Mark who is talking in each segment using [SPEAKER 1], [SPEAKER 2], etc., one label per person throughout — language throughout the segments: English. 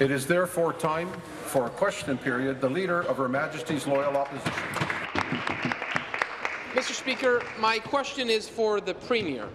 [SPEAKER 1] It is therefore time for a question period. The Leader of Her Majesty's Loyal Opposition.
[SPEAKER 2] Mr. Speaker, my question is for the Premier.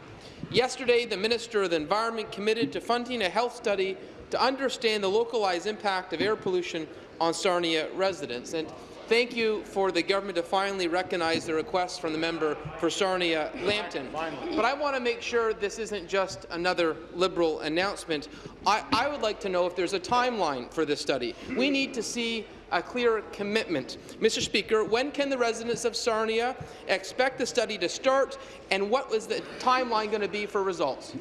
[SPEAKER 2] Yesterday, the Minister of the Environment committed to funding a health study to understand the localized impact of air pollution on Sarnia residents. And thank you for the government to finally recognize the request from the member for Sarnia Lambton. But I want to make sure this isn't just another Liberal announcement. I, I would like to know if there's a timeline for this study. We need to see a clear commitment. Mr. Speaker, when can the residents of Sarnia expect the study to start, and what was the timeline going to be for results?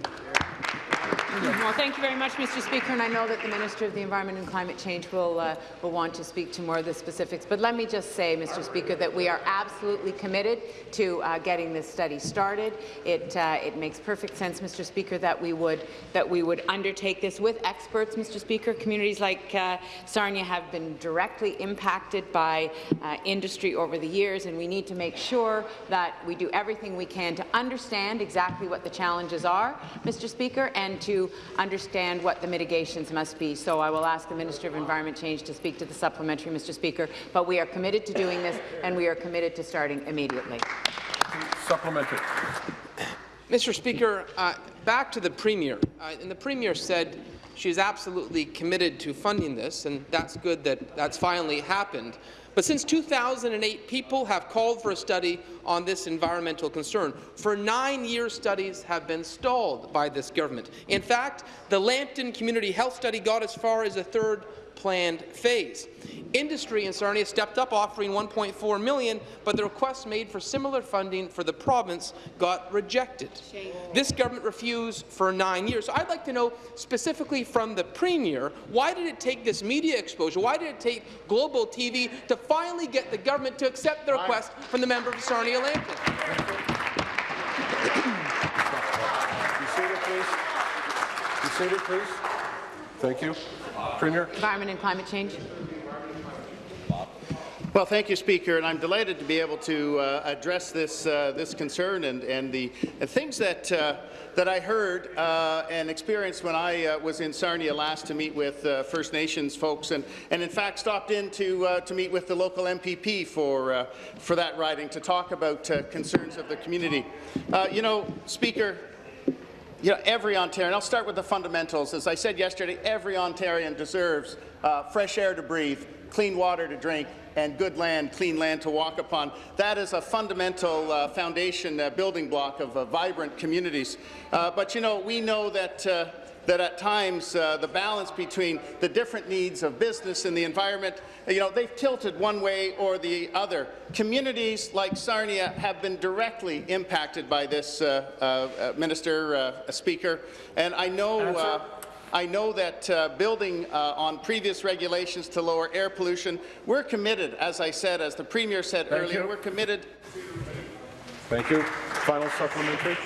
[SPEAKER 3] Well, thank you very much, Mr. Speaker, and I know that the Minister of the Environment and Climate Change will, uh, will want to speak to more of the specifics. But let me just say, Mr. Speaker, that we are absolutely committed to uh, getting this study started. It, uh, it makes perfect sense, Mr. Speaker, that we would that we would undertake this with experts, Mr. Speaker. Communities like uh, Sarnia have been directly impacted by uh, industry over the years, and we need to make sure that we do everything we can to understand exactly what the challenges are, Mr. Speaker, and to understand what the mitigations must be. So I will ask the Minister of Environment Change to speak to the supplementary, Mr. Speaker. But we are committed to doing this, and we are committed to starting immediately.
[SPEAKER 1] Supplementary.
[SPEAKER 2] Mr. Speaker, uh, back to the Premier. Uh, and the Premier said she is absolutely committed to funding this, and that's good that that's finally happened. But since 2008, people have called for a study on this environmental concern. For nine years, studies have been stalled by this government. In fact, the Lambton Community Health Study got as far as a third planned phase. Industry in Sarnia stepped up, offering 1.4 million, but the request made for similar funding for the province got rejected. Shame. This government refused for nine years. So I'd like to know specifically from the Premier, why did it take this media exposure, why did it take global TV to finally get the government to accept the request from the member of Sarnia Lambton?
[SPEAKER 1] Be seated, please. Be seated, please. Thank you. Premier.
[SPEAKER 3] Environment and climate change.
[SPEAKER 4] Well, thank you, Speaker, and I'm delighted to be able to uh, address this uh, this concern and and the and things that uh, that I heard uh, and experienced when I uh, was in Sarnia last to meet with uh, First Nations folks, and and in fact stopped in to to meet with the local MPP for for that riding to talk about concerns of the community. you know, Speaker, you know, every Ontarian, I'll start with the fundamentals. As I said yesterday, every Ontarian deserves uh, fresh air to breathe, clean water to drink, and good land, clean land to walk upon. That is a fundamental uh, foundation uh, building block of uh, vibrant communities. Uh, but, you know, we know that uh, that at times uh, the balance between the different needs of business and the environment, you know, they've tilted one way or the other. Communities like Sarnia have been directly impacted by this, uh, uh, uh Minister, uh, Speaker, and I know uh, I know that uh, building uh, on previous regulations to lower air pollution, we're committed, as I said, as the Premier said
[SPEAKER 1] Thank
[SPEAKER 4] earlier,
[SPEAKER 1] you.
[SPEAKER 4] we're committed.
[SPEAKER 1] Thank you. Final supplementary.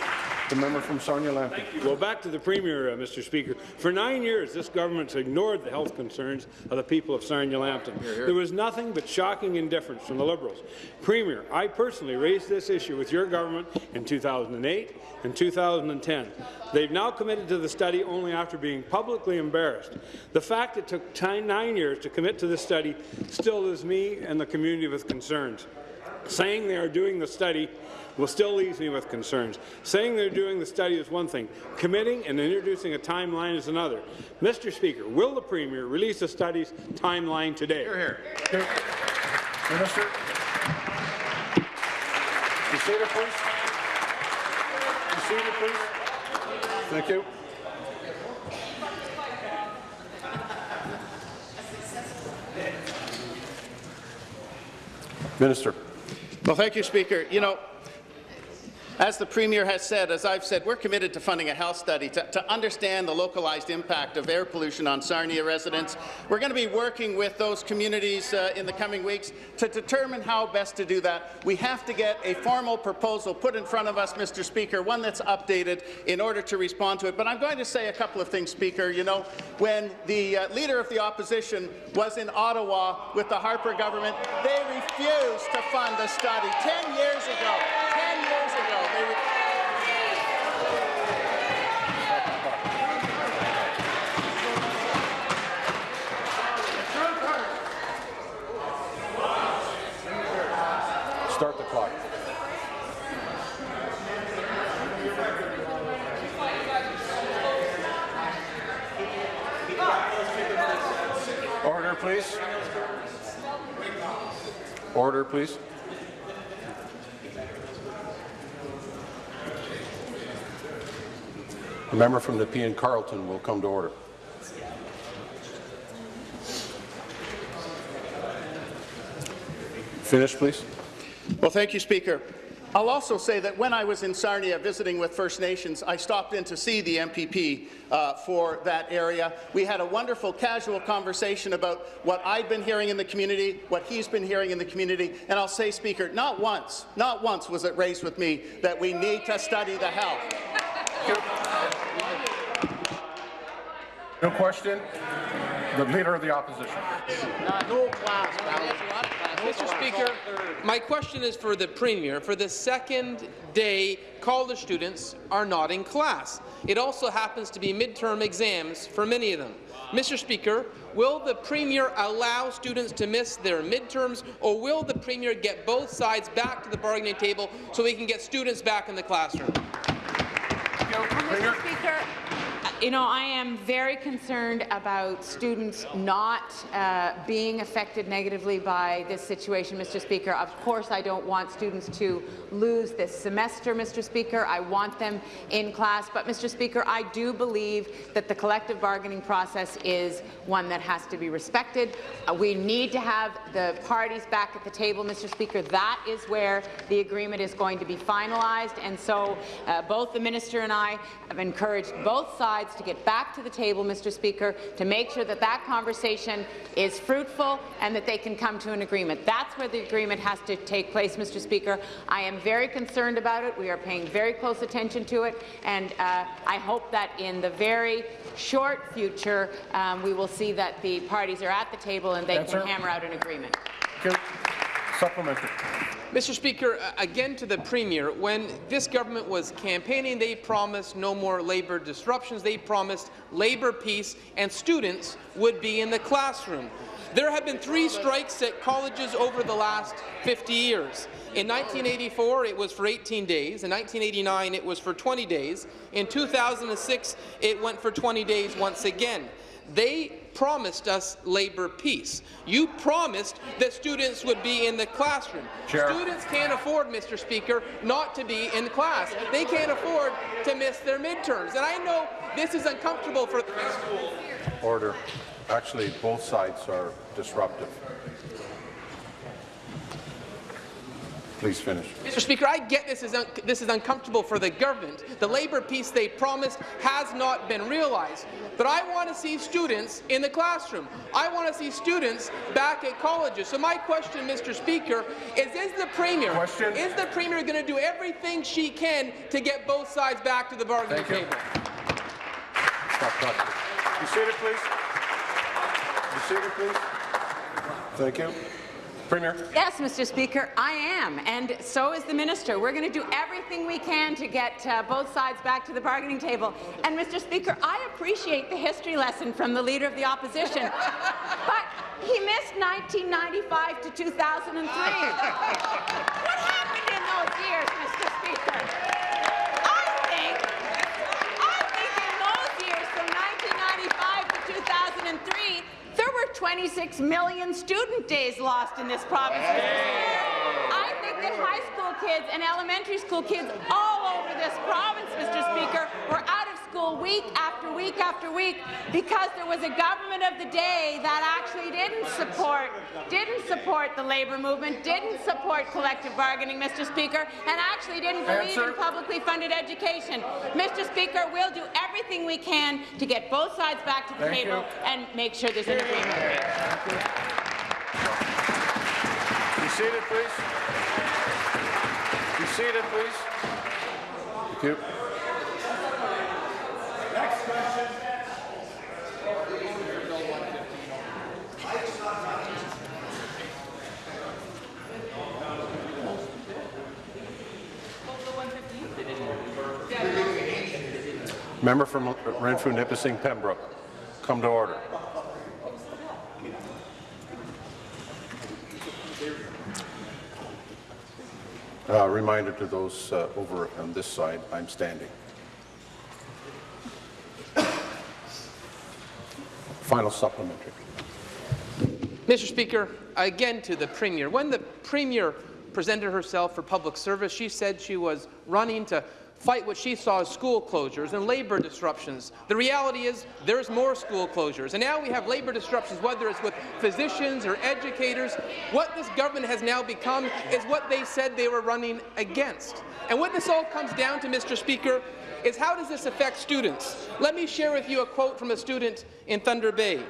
[SPEAKER 1] The member from Sarnia Lambton.
[SPEAKER 5] Well, back to the Premier, uh, Mr. Speaker. For nine years, this government's ignored the health concerns of the people of Sarnia Lambton. There was nothing but shocking indifference from the Liberals. Premier, I personally raised this issue with your government in 2008 and 2010. They've now committed to the study only after being publicly embarrassed. The fact it took nine years to commit to the study still leaves me and the community with concerns. Saying they are doing the study well, still leaves me with concerns. Saying they're doing the study is one thing. Committing and introducing a timeline is another. Mr. Speaker, will the Premier release the study's timeline today?
[SPEAKER 1] Here, here. here. Minister. You seated, please. You seated, please. Thank you. Minister.
[SPEAKER 4] Well, thank you, Speaker. You know, as the Premier has said, as I've said, we're committed to funding a health study to, to, understand the localized impact of air pollution on Sarnia residents. We're going to be working with those communities uh, in the coming weeks to determine how best to do that. We have to get a formal proposal put in front of us, Mr. Speaker, one that's updated in order to respond to it. But I'm going to say a couple of things, Speaker. You know, when the uh, Leader of the Opposition was in Ottawa with the Harper government, they refused to fund the study 10 years ago. 10 years ago.
[SPEAKER 1] please. Order, please. The member from Nepean Carleton will come to order. Finish, please.
[SPEAKER 4] Well, thank you, Speaker. I'll also say that when I was in Sarnia visiting with First Nations, I stopped in to see the MPP uh, for that area. We had a wonderful casual conversation about what I'd been hearing in the community, what he's been hearing in the community, and I'll say, Speaker, not once, not once was it raised with me that we need to study the health.
[SPEAKER 1] No question. The Leader of the Opposition.
[SPEAKER 2] Mr. Speaker, my question is for the Premier. For the second day, college students are not in class. It also happens to be midterm exams for many of them. Mr. Speaker, will the Premier allow students to miss their midterms, or will the Premier get both sides back to the bargaining table so we can get students back in the classroom?
[SPEAKER 3] Mr. Speaker, you know, I am very concerned about students not uh, being affected negatively by this situation, Mr. Speaker. Of course, I don't want students to lose this semester, Mr. Speaker. I want them in class. But, Mr. Speaker, I do believe that the collective bargaining process is one that has to be respected. Uh, we need to have the parties back at the table, Mr. Speaker. That is where the agreement is going to be finalized. And so uh, both the minister and I have encouraged both sides to get back to the table, Mr. Speaker, to make sure that that conversation is fruitful and that they can come to an agreement. That's where the agreement has to take place, Mr. Speaker. I am very concerned about it. We are paying very close attention to it, and uh, I hope that in the very short future, um, we will see that the parties are at the table and they
[SPEAKER 1] Answer.
[SPEAKER 3] can hammer out an agreement.
[SPEAKER 1] Supplementary.
[SPEAKER 2] Mr. Speaker, again to the Premier, when this government was campaigning, they promised no more labour disruptions. They promised labour peace, and students would be in the classroom. There have been three strikes at colleges over the last 50 years. In 1984, it was for 18 days. In 1989, it was for 20 days. In 2006, it went for 20 days once again. They promised us labour peace. You promised that students would be in the classroom.
[SPEAKER 1] Chair.
[SPEAKER 2] Students can't afford, Mr. Speaker, not to be in class. They can't afford to miss their midterms. And I know this is uncomfortable for the school.
[SPEAKER 1] Order. Actually, both sides are disruptive. Please finish.
[SPEAKER 2] Mr. Speaker, I get this is, un this is uncomfortable for the government. The labour peace they promised has not been realized. But I want to see students in the classroom. I want to see students back at colleges. So my question, Mr. Speaker, is is the Premier,
[SPEAKER 1] Question.
[SPEAKER 2] is the Premier going to do everything she can to get both sides back to the bargaining
[SPEAKER 1] Thank you.
[SPEAKER 2] table?
[SPEAKER 1] Stop talking. Be seated, please. Be seated, please. Thank you. Premier.
[SPEAKER 3] Yes, Mr. Speaker, I am, and so is the minister. We're going to do everything we can to get uh, both sides back to the bargaining table. And, Mr. Speaker, I appreciate the history lesson from the Leader of the Opposition, but he missed 1995 to 2003. what happened in those years, Mr. Speaker? I think, I think in those years, from 1995 to 2003, there were 26 million student days lost in this province. I think that high school kids and elementary school kids all over this province, Mr. Speaker, were out of school week after week after week because there was a government of the day that actually didn't support didn't support the labour movement, didn't support collective bargaining, Mr. Speaker, and actually didn't believe
[SPEAKER 1] Answer.
[SPEAKER 3] in publicly funded education. Mr. Speaker, we'll do everything we can to get both sides back to the
[SPEAKER 1] Thank
[SPEAKER 3] table
[SPEAKER 1] you.
[SPEAKER 3] and make sure there's an agreement.
[SPEAKER 1] Be seated, please. Be seated, please. Thank you. Member from Renfrew, Nipissing, Pembroke, come to order. Uh, Reminder to those uh, over on this side, I'm standing. Final supplementary.
[SPEAKER 2] Mr. Speaker, again to the Premier. When the Premier presented herself for public service, she said she was running to fight what she saw as school closures and labour disruptions. The reality is there's more school closures, and now we have labour disruptions, whether it's with physicians or educators. What this government has now become is what they said they were running against. And what this all comes down to, Mr. Speaker, is how does this affect students? Let me share with you a quote from a student in Thunder Bay.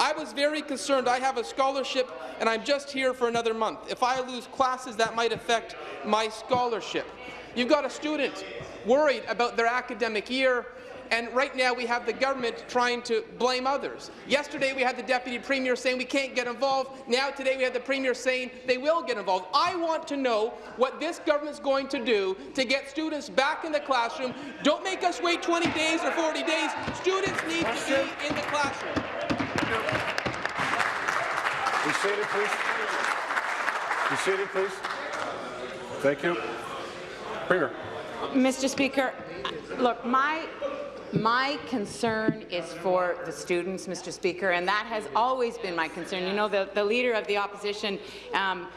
[SPEAKER 2] I was very concerned. I have a scholarship, and I'm just here for another month. If I lose classes, that might affect my scholarship. You've got a student worried about their academic year, and right now we have the government trying to blame others. Yesterday we had the Deputy Premier saying we can't get involved. Now today we have the Premier saying they will get involved. I want to know what this government is going to do to get students back in the classroom. Don't make us wait 20 days or 40 days. Students need to be in the classroom.
[SPEAKER 1] Be seated, please. Be seated, please. Thank you. Premier.
[SPEAKER 3] Mr. Speaker, look, my my concern is for the students, Mr. Speaker, and that has always been my concern. You know, the, the Leader of the Opposition, um,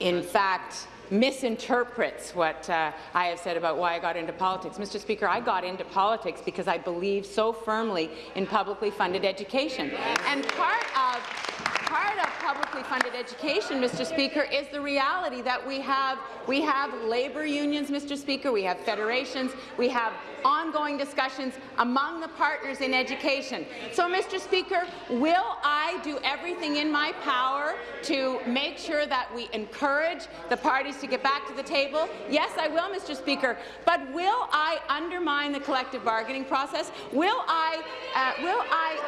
[SPEAKER 3] in fact, misinterprets what uh, I have said about why I got into politics. Mr. Speaker, I got into politics because I believe so firmly in publicly funded education. And part of part of publicly funded education, Mr. Speaker, is the reality that we have we have labour unions, Mr. Speaker, we have federations, we have ongoing discussions among the partners in education. So, Mr. Speaker, will I do everything in my power to make sure that we encourage the parties to get back to the table? Yes, I will, Mr. Speaker. But will I undermine the collective bargaining process? Will I, uh, will I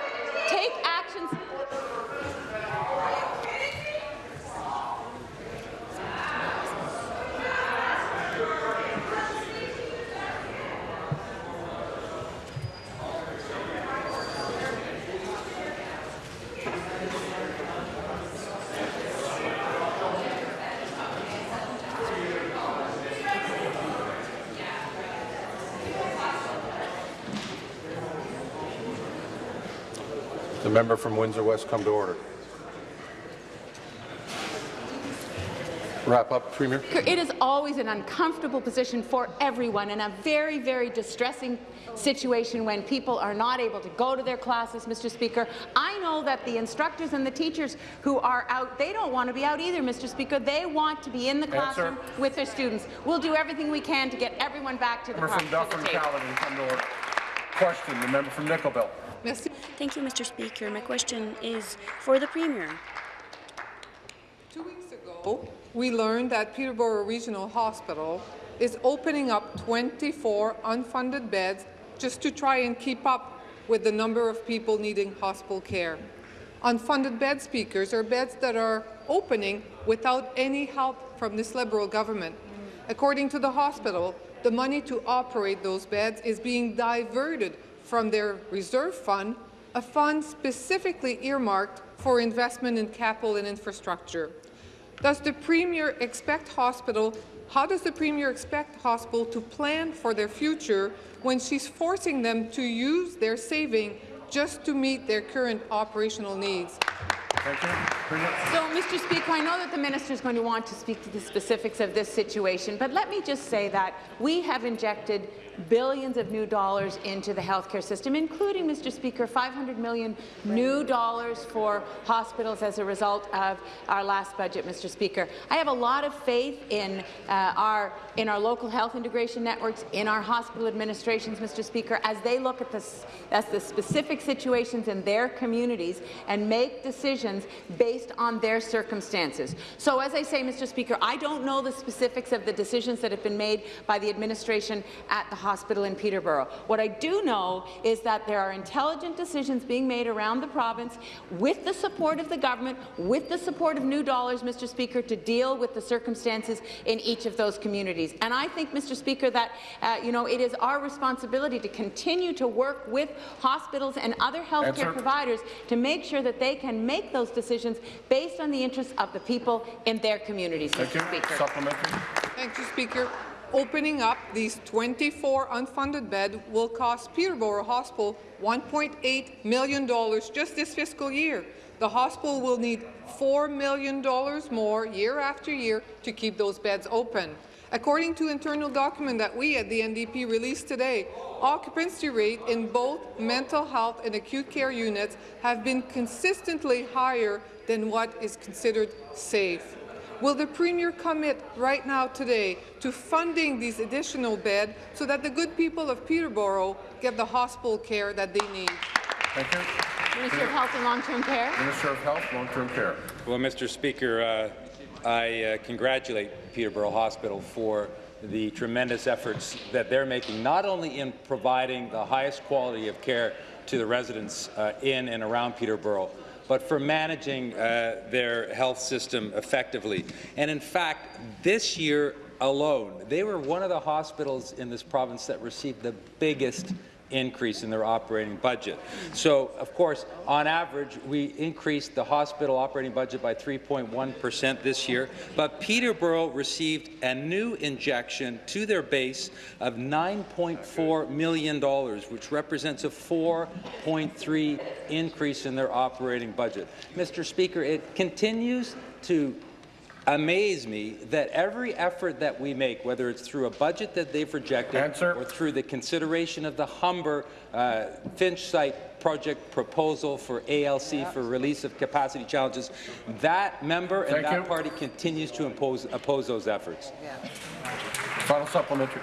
[SPEAKER 3] take actions
[SPEAKER 1] member from Windsor West come to order. Wrap up, Premier.
[SPEAKER 3] It is always an uncomfortable position for everyone and a very, very distressing situation when people are not able to go to their classes, Mr. Speaker. I know that the instructors and the teachers who are out, they don't want to be out either, Mr. Speaker. They want to be in the classroom
[SPEAKER 1] Answer.
[SPEAKER 3] with their students. We'll do everything we can to get everyone back to the,
[SPEAKER 1] Member
[SPEAKER 3] par-
[SPEAKER 1] from
[SPEAKER 3] to the
[SPEAKER 1] Dufferin
[SPEAKER 3] table.
[SPEAKER 1] Caledon come to order. Question, the member from Nickel Belt.
[SPEAKER 6] Thank you, Mr. Speaker. My question is for the Premier.
[SPEAKER 7] Two weeks ago, we learned that Peterborough Regional Hospital is opening up 24 unfunded beds just to try and keep up with the number of people needing hospital care. Unfunded bed speakers are beds that are opening without any help from this Liberal government. According to the hospital, the money to operate those beds is being diverted from their reserve fund, a fund specifically earmarked for investment in capital and infrastructure. Does the Premier expect hospital, how does the Premier expect hospital to plan for their future when she's forcing them to use their saving just to meet their current operational needs?
[SPEAKER 1] Thank you. Premier.
[SPEAKER 3] So, Mr. Speaker, I know that the minister is going to want to speak to the specifics of this situation, but let me just say that we have injected billions of new dollars into the healthcare system, including, Mr. Speaker, 500 million new dollars for hospitals as a result of our last budget, Mr. Speaker. I have a lot of faith in uh, our in our local health integration networks, in our hospital administrations, Mr. Speaker, as they look at this as the specific situations in their communities and make decisions based on their circumstances. So, as I say, Mr. Speaker, I don't know the specifics of the decisions that have been made by the administration at the hospital in Peterborough. What I do know is that there are intelligent decisions being made around the province with the support of the government, with the support of new dollars, Mr. Speaker, to deal with the circumstances in each of those communities. And I think, Mr. Speaker, that uh, you know it is our responsibility to continue to work with hospitals and other healthcare
[SPEAKER 1] Answer.
[SPEAKER 3] providers to make sure that they can make those decisions based on the interests of the people in their communities,
[SPEAKER 1] Thank you.
[SPEAKER 3] Speaker.
[SPEAKER 1] Supplementary.
[SPEAKER 7] Thank you, Speaker. Opening up these 24 unfunded beds will cost Peterborough Hospital $1.8 million just this fiscal year. The hospital will need $4 million more year after year to keep those beds open. According to internal document that we at the NDP released today, occupancy rate in both mental health and acute care units have been consistently higher than what is considered safe. Will the Premier commit right now today to funding these additional beds so that the good people of Peterborough get the hospital care that they need?
[SPEAKER 1] Thank you.
[SPEAKER 3] Minister of Health and Long-Term Care.
[SPEAKER 1] Minister of Health, Long-Term Care.
[SPEAKER 8] Well, Mr. Speaker, uh, I uh, congratulate Peterborough Hospital for the tremendous efforts that they're making, not only in providing the highest quality of care to the residents uh, in and around Peterborough, but for managing uh, their health system effectively. And in fact, this year alone, they were one of the hospitals in this province that received the biggest increase in their operating budget. So, of course, on average, we increased the hospital operating budget by 3.1 percent this year, but Peterborough received a new injection to their base of $9.4 million, which represents a 4.3 increase in their operating budget. Mr. Speaker, it continues to amaze me that every effort that we make, whether it's through a budget that they've rejected
[SPEAKER 1] Answer.
[SPEAKER 8] or through the consideration of the Humber uh, Finch site project proposal for ALC for release of capacity challenges, that member and that
[SPEAKER 1] you.
[SPEAKER 8] party continues to impose, oppose those efforts.
[SPEAKER 1] Final supplementary.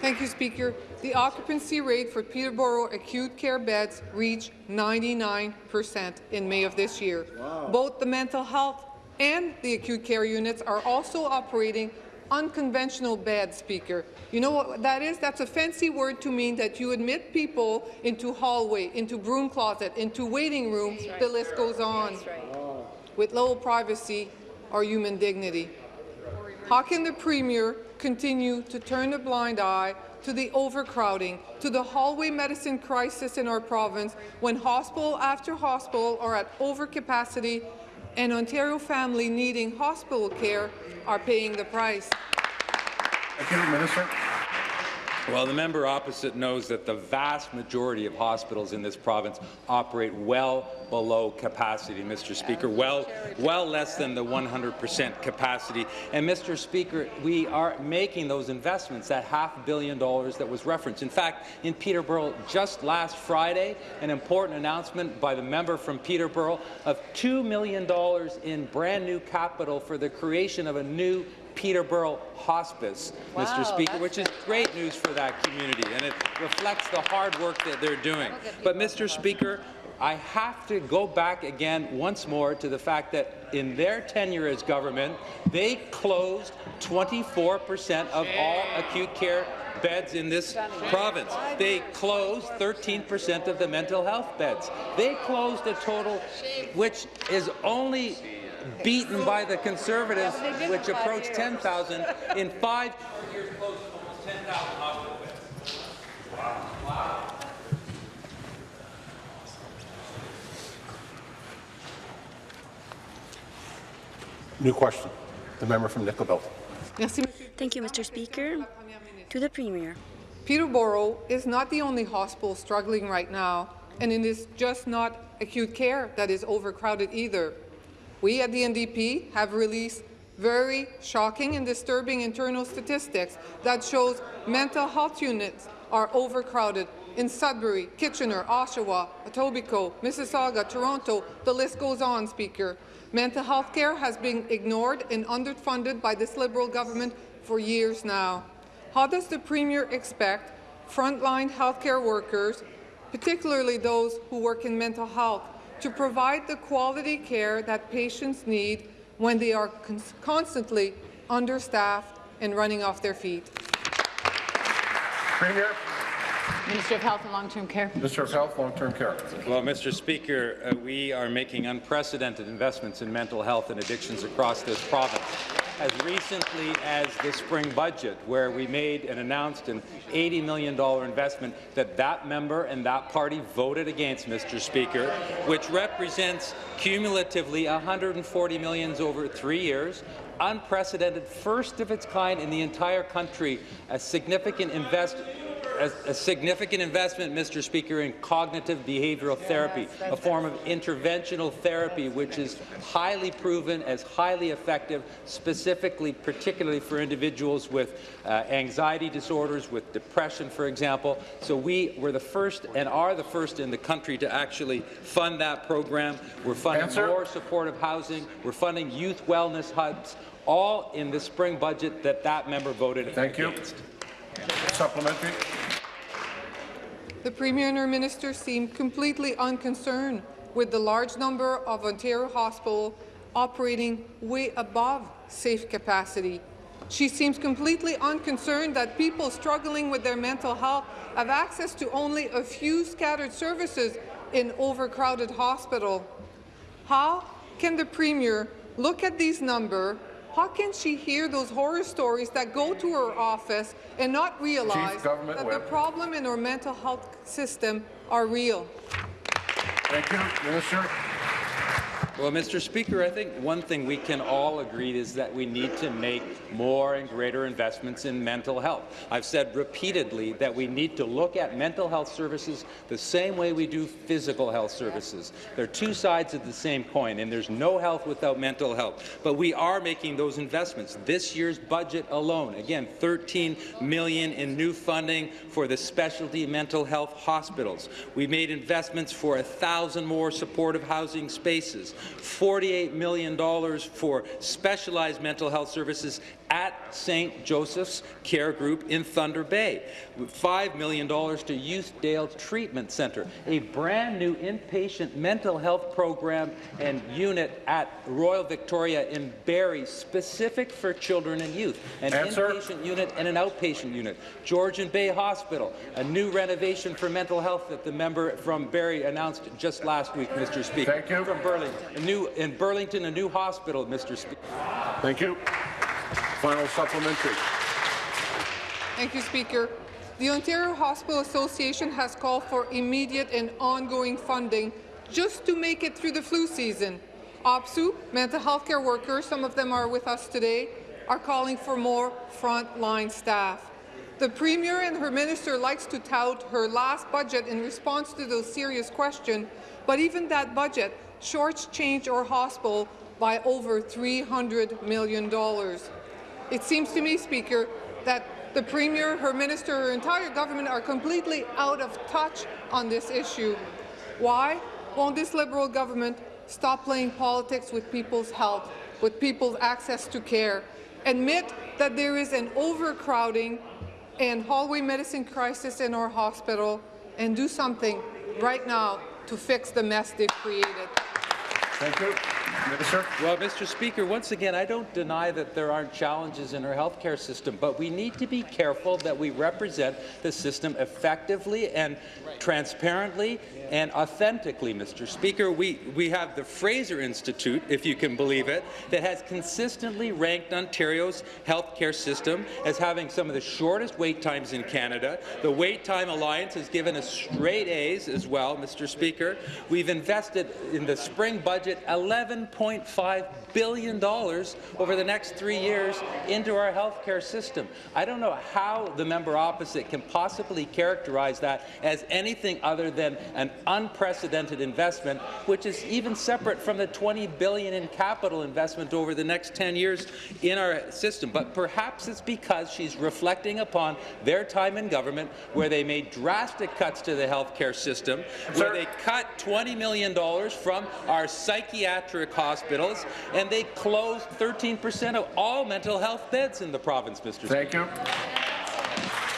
[SPEAKER 7] Thank you, Speaker. The occupancy rate for Peterborough acute care beds reached 99 percent in May of this year. Both the mental health and the acute care units are also operating unconventional bed Speaker. You know what that is? That's a fancy word to mean that you admit people into hallway, into broom closet, into waiting room, the list goes on, with low privacy or human dignity. How can the Premier continue to turn a blind eye to the overcrowding, to the hallway medicine crisis in our province, when hospital after hospital are at overcapacity and Ontario family needing hospital care are paying the price?
[SPEAKER 1] Thank you, Minister.
[SPEAKER 8] Well, the member opposite knows that the vast majority of hospitals in this province operate well below capacity, Mr. Speaker, well, well less than the 100% capacity. And, Mr. Speaker, we are making those investments, that half billion dollars that was referenced. In fact, in Peterborough, just last Friday, an important announcement by the member from Peterborough of $2 million in brand new capital for the creation of a new Peterborough Hospice, Mr. Speaker, which is great news for that community, and it reflects the hard work that they're doing. But, Mr. Speaker, I have to go back again once more to the fact that in their tenure as government, they closed 24 percent of all acute care beds in this province. They closed 13 percent of the mental health beds. They closed a total which is only beaten by the Conservatives, which approached 10,000 in five years, closed almost 10,000 hospital beds.
[SPEAKER 1] New question. The member from Nickel Belt.
[SPEAKER 7] Merci,
[SPEAKER 6] Thank you, Mr. Speaker. To the Premier.
[SPEAKER 7] Peterborough is not the only hospital struggling right now, and it is just not acute care that is overcrowded either. We at the NDP have released very shocking and disturbing internal statistics that shows mental health units are overcrowded in Sudbury, Kitchener, Oshawa, Etobicoke, Mississauga, Toronto, the list goes on, Speaker. Mental health care has been ignored and underfunded by this Liberal government for years now. How does the Premier expect frontline healthcare workers, particularly those who work in mental health, to provide the quality care that patients need when they are cons constantly understaffed and running off their feet?
[SPEAKER 1] Premier.
[SPEAKER 3] Minister of Health and Long-Term Care.
[SPEAKER 1] Minister of Health, Long-Term Care.
[SPEAKER 8] Well, Mr. Speaker, uh, we are making unprecedented investments in mental health and addictions across this province. As recently as the spring budget, where we made and announced an $80 million investment that that member and that party voted against, Mr. Speaker, which represents cumulatively $140 million over three years, unprecedented, first of its kind in the entire country, a significant invest a, a, significant investment, Mr. Speaker, in cognitive behavioral therapy, a form of interventional therapy which is highly proven as highly effective, specifically, particularly for individuals with uh, anxiety disorders, with depression, for example. So we were the first and are the first in the country to actually fund that program. We're funding Answer. more supportive housing. We're funding youth wellness hubs, all in the spring budget that that member voted
[SPEAKER 1] Thank against. you. Supplementary.
[SPEAKER 7] The Premier and her minister seem completely unconcerned with the large number of Ontario hospitals operating way above safe capacity. She seems completely unconcerned that people struggling with their mental health have access to only a few scattered services in overcrowded hospital. How can the Premier look at these numbers how can she hear those horror stories that go to her office and not realize that the problem in our mental health system are real?
[SPEAKER 1] Thank you. Minister.
[SPEAKER 8] Well, Mr. Speaker, I think one thing we can all agree is that we need to make more and greater investments in mental health. I've said repeatedly that we need to look at mental health services the same way we do physical health services. They're two sides of the same coin, and there's no health without mental health. But we are making those investments. This year's budget alone, again, 13 million in new funding for the specialty mental health hospitals. We made investments for a thousand more supportive housing spaces. $48 million for specialized mental health services at St. Joseph's Care Group in Thunder Bay, $5 million to Youthdale Treatment Centre, a brand new inpatient mental health program and unit at Royal Victoria in Barrie, specific for children and youth, an Answer. inpatient unit and an outpatient unit, Georgian Bay Hospital, a new renovation for mental health that the member from Barrie announced just last week, Mr. Speaker.
[SPEAKER 1] Thank you.
[SPEAKER 8] From Burlington, a new, in Burlington, a new hospital, Mr. Speaker.
[SPEAKER 1] Thank you. Final supplementary.
[SPEAKER 7] Thank you, Speaker. The Ontario Hospital Association has called for immediate and ongoing funding just to make it through the flu season. OPSEU, mental health care workers, some of them are with us today, are calling for more frontline staff. The Premier and her minister likes to tout her last budget in response to those serious questions, but even that budget shortchanged our hospital by over $300 million. It seems to me, Speaker, that the Premier, her minister, her entire government are completely out of touch on this issue. Why won't this Liberal government stop playing politics with people's health, with people's access to care, admit that there is an overcrowding and hallway medicine crisis in our hospital, and do something right now to fix the mess they've created?
[SPEAKER 1] Thank you. Minister.
[SPEAKER 8] Well, Mr. Speaker, once again, I don't deny that there aren't challenges in our healthcare system, but we need to be careful that we represent the system effectively and transparently and authentically, Mr. Speaker. We, we have the Fraser Institute, if you can believe it, that has consistently ranked Ontario's healthcare system as having some of the shortest wait times in Canada. The Wait Time Alliance has given us straight A's as well, Mr. Speaker. We've invested in the spring budget 11.5 billion dollars over the next three years into our healthcare system. I don't know how the member opposite can possibly characterize that as anything other than an unprecedented investment, which is even separate from the 20 billion in capital investment over the next 10 years in our system. But perhaps it's because she's reflecting upon their time in government where they made drastic cuts to the healthcare system, where they cut $20 million from our psychiatric hospitals, and they closed 13 percent of all mental health beds in the province, Mr.
[SPEAKER 1] Thank
[SPEAKER 8] Speaker.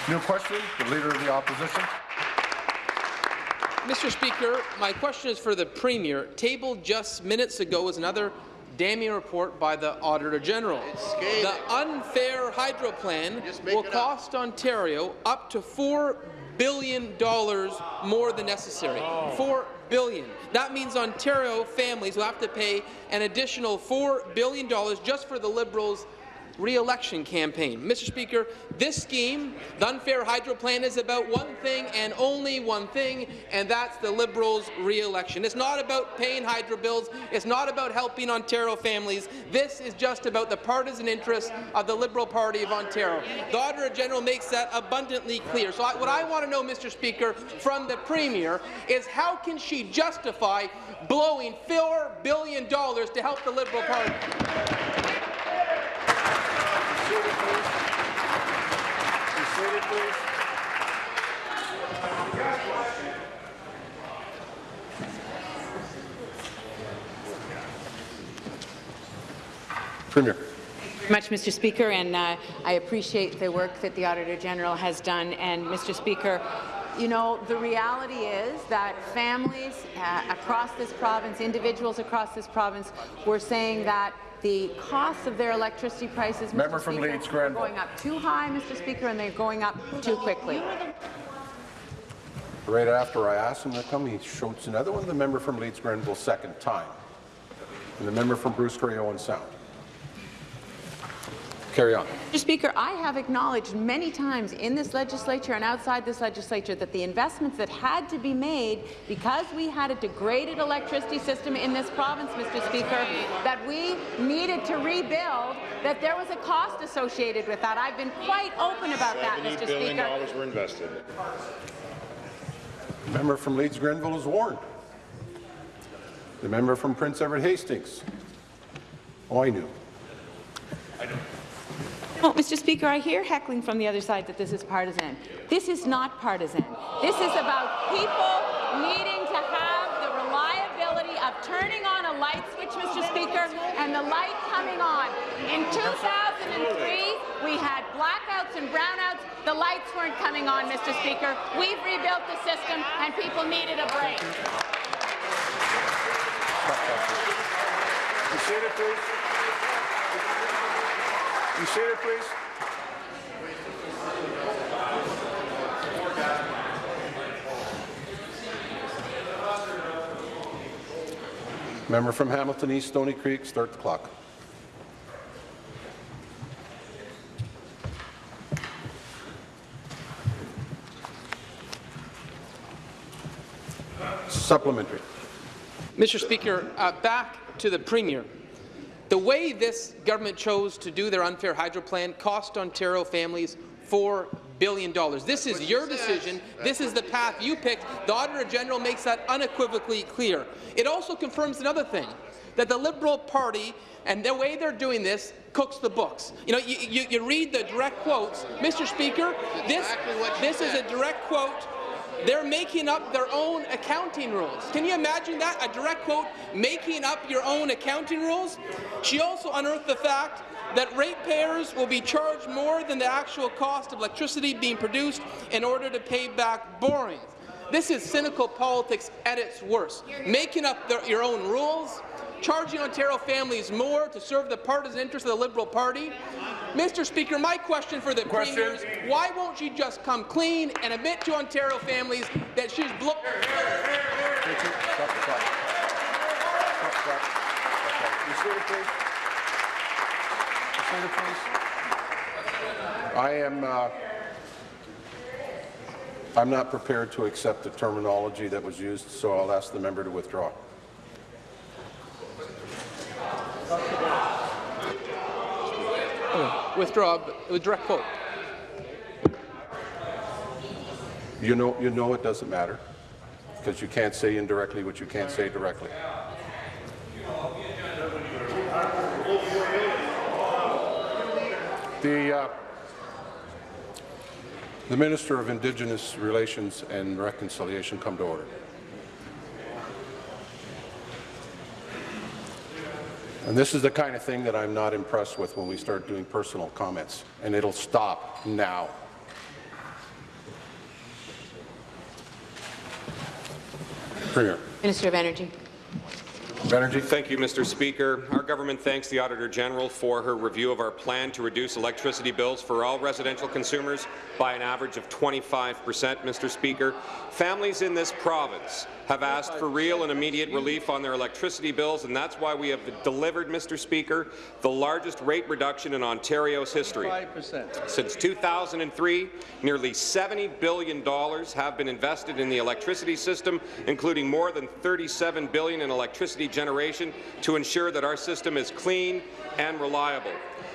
[SPEAKER 1] you. New question, the Leader of the Opposition.
[SPEAKER 2] Mr. Speaker, my question is for the Premier. Tabled just minutes ago is another damning report by the Auditor General. The unfair hydro plan will cost up. Ontario up to $4 billion more than necessary. $4 billion. That means Ontario families will have to pay an additional $4 billion just for the Liberals' re-election campaign. Mr. Speaker, this scheme, the unfair hydro plan, is about one thing and only one thing, and that's the Liberals' re-election. It's not about paying hydro bills. It's not about helping Ontario families. This is just about the partisan interests of the Liberal Party of Ontario. The Auditor General makes that abundantly clear. So I, what I want to know, Mr. Speaker, from the Premier is how can she justify blowing $4 billion to help the Liberal Party?
[SPEAKER 1] Be seated, please. Be seated, please.
[SPEAKER 9] Premier.
[SPEAKER 3] much, Mr. Speaker, and uh, I appreciate the work that the Auditor General has done. And, Mr. Speaker, you know, the reality is that families uh, across this province, individuals across this province, were saying that the costs of their electricity prices, Mr.
[SPEAKER 9] Member from
[SPEAKER 3] Speaker,
[SPEAKER 9] Leeds,
[SPEAKER 3] are going up too high, Mr. Speaker, and they're going up too quickly.
[SPEAKER 9] Right after I asked him to come, he showed another one, the member from Leeds Grenville, second time. And the member from Bruce Grey Owen Sound. Carry on.
[SPEAKER 3] Mr. Speaker, I have acknowledged many times in this legislature and outside this legislature that the investments that had to be made because we had a degraded electricity system in this province, Mr. Speaker, that we needed to rebuild, that there was a cost associated with that. I've been quite open about that, Mr. Speaker.
[SPEAKER 1] were invested.
[SPEAKER 9] The member from Leeds Grenville is warned. The member from Prince Edward Hastings. Oh, I knew.
[SPEAKER 3] Well, Mr. Speaker, I hear heckling from the other side that this is partisan. This is not partisan. This is about people needing to have the reliability of turning on a light switch, Mr. Speaker, and the light coming on. In 2003, we had blackouts and brownouts. The lights weren't coming on, Mr. Speaker. We've rebuilt the system, and people needed a break.
[SPEAKER 1] Seated, please. Be please.
[SPEAKER 9] Member from Hamilton East, Stony Creek, start the clock. Supplementary.
[SPEAKER 2] Mr. Speaker, uh, back to the Premier. The way this government chose to do their unfair hydro plan cost Ontario families $4 billion. This is your decision. This is the path you picked. The Auditor General makes that unequivocally clear. It also confirms another thing, that the Liberal Party and the way they're doing this cooks the books. You know, you, you, you read the direct quotes. Mr. Speaker, this, this is a direct quote they're making up their own accounting rules. Can you imagine that? A direct quote, making up your own accounting rules? She also unearthed the fact that ratepayers will be charged more than the actual cost of electricity being produced in order to pay back borrowings. This is cynical politics at its worst. Making up their, your own rules, charging Ontario families more to serve the partisan interests of the Liberal Party. Mr. Speaker, my question for the
[SPEAKER 1] Question.
[SPEAKER 2] Premier is why won't she just come clean and admit to Ontario families that she's blown
[SPEAKER 9] Stop the clock. Stop the clock.
[SPEAKER 1] Be seated, please. Be seated, please.
[SPEAKER 9] I am, uh, I'm not prepared to accept the terminology that was used, so I'll ask the member to withdraw.
[SPEAKER 2] Withdraw with direct quote.
[SPEAKER 9] You know, you know it doesn't matter, because you can't say indirectly what you can't say directly. The, uh, the Minister of Indigenous Relations and Reconciliation come to order. And this is the kind of thing that I'm not impressed with when we start doing personal comments, and it'll stop now. Premier.
[SPEAKER 3] Minister of Energy.
[SPEAKER 9] Energy.
[SPEAKER 10] Thank you, Mr. Speaker. Our government thanks the Auditor General for her review of our plan to reduce electricity bills for all residential consumers by an average of 25 per cent, Mr. Speaker. Families in this province have asked for real and immediate relief on their electricity bills, and that's why we have delivered, Mr. Speaker, the largest rate reduction in Ontario's history. Since 2003, nearly $70 billion have been invested in the electricity system, including more than 37 billion in electricity generation to ensure that our system is clean and reliable.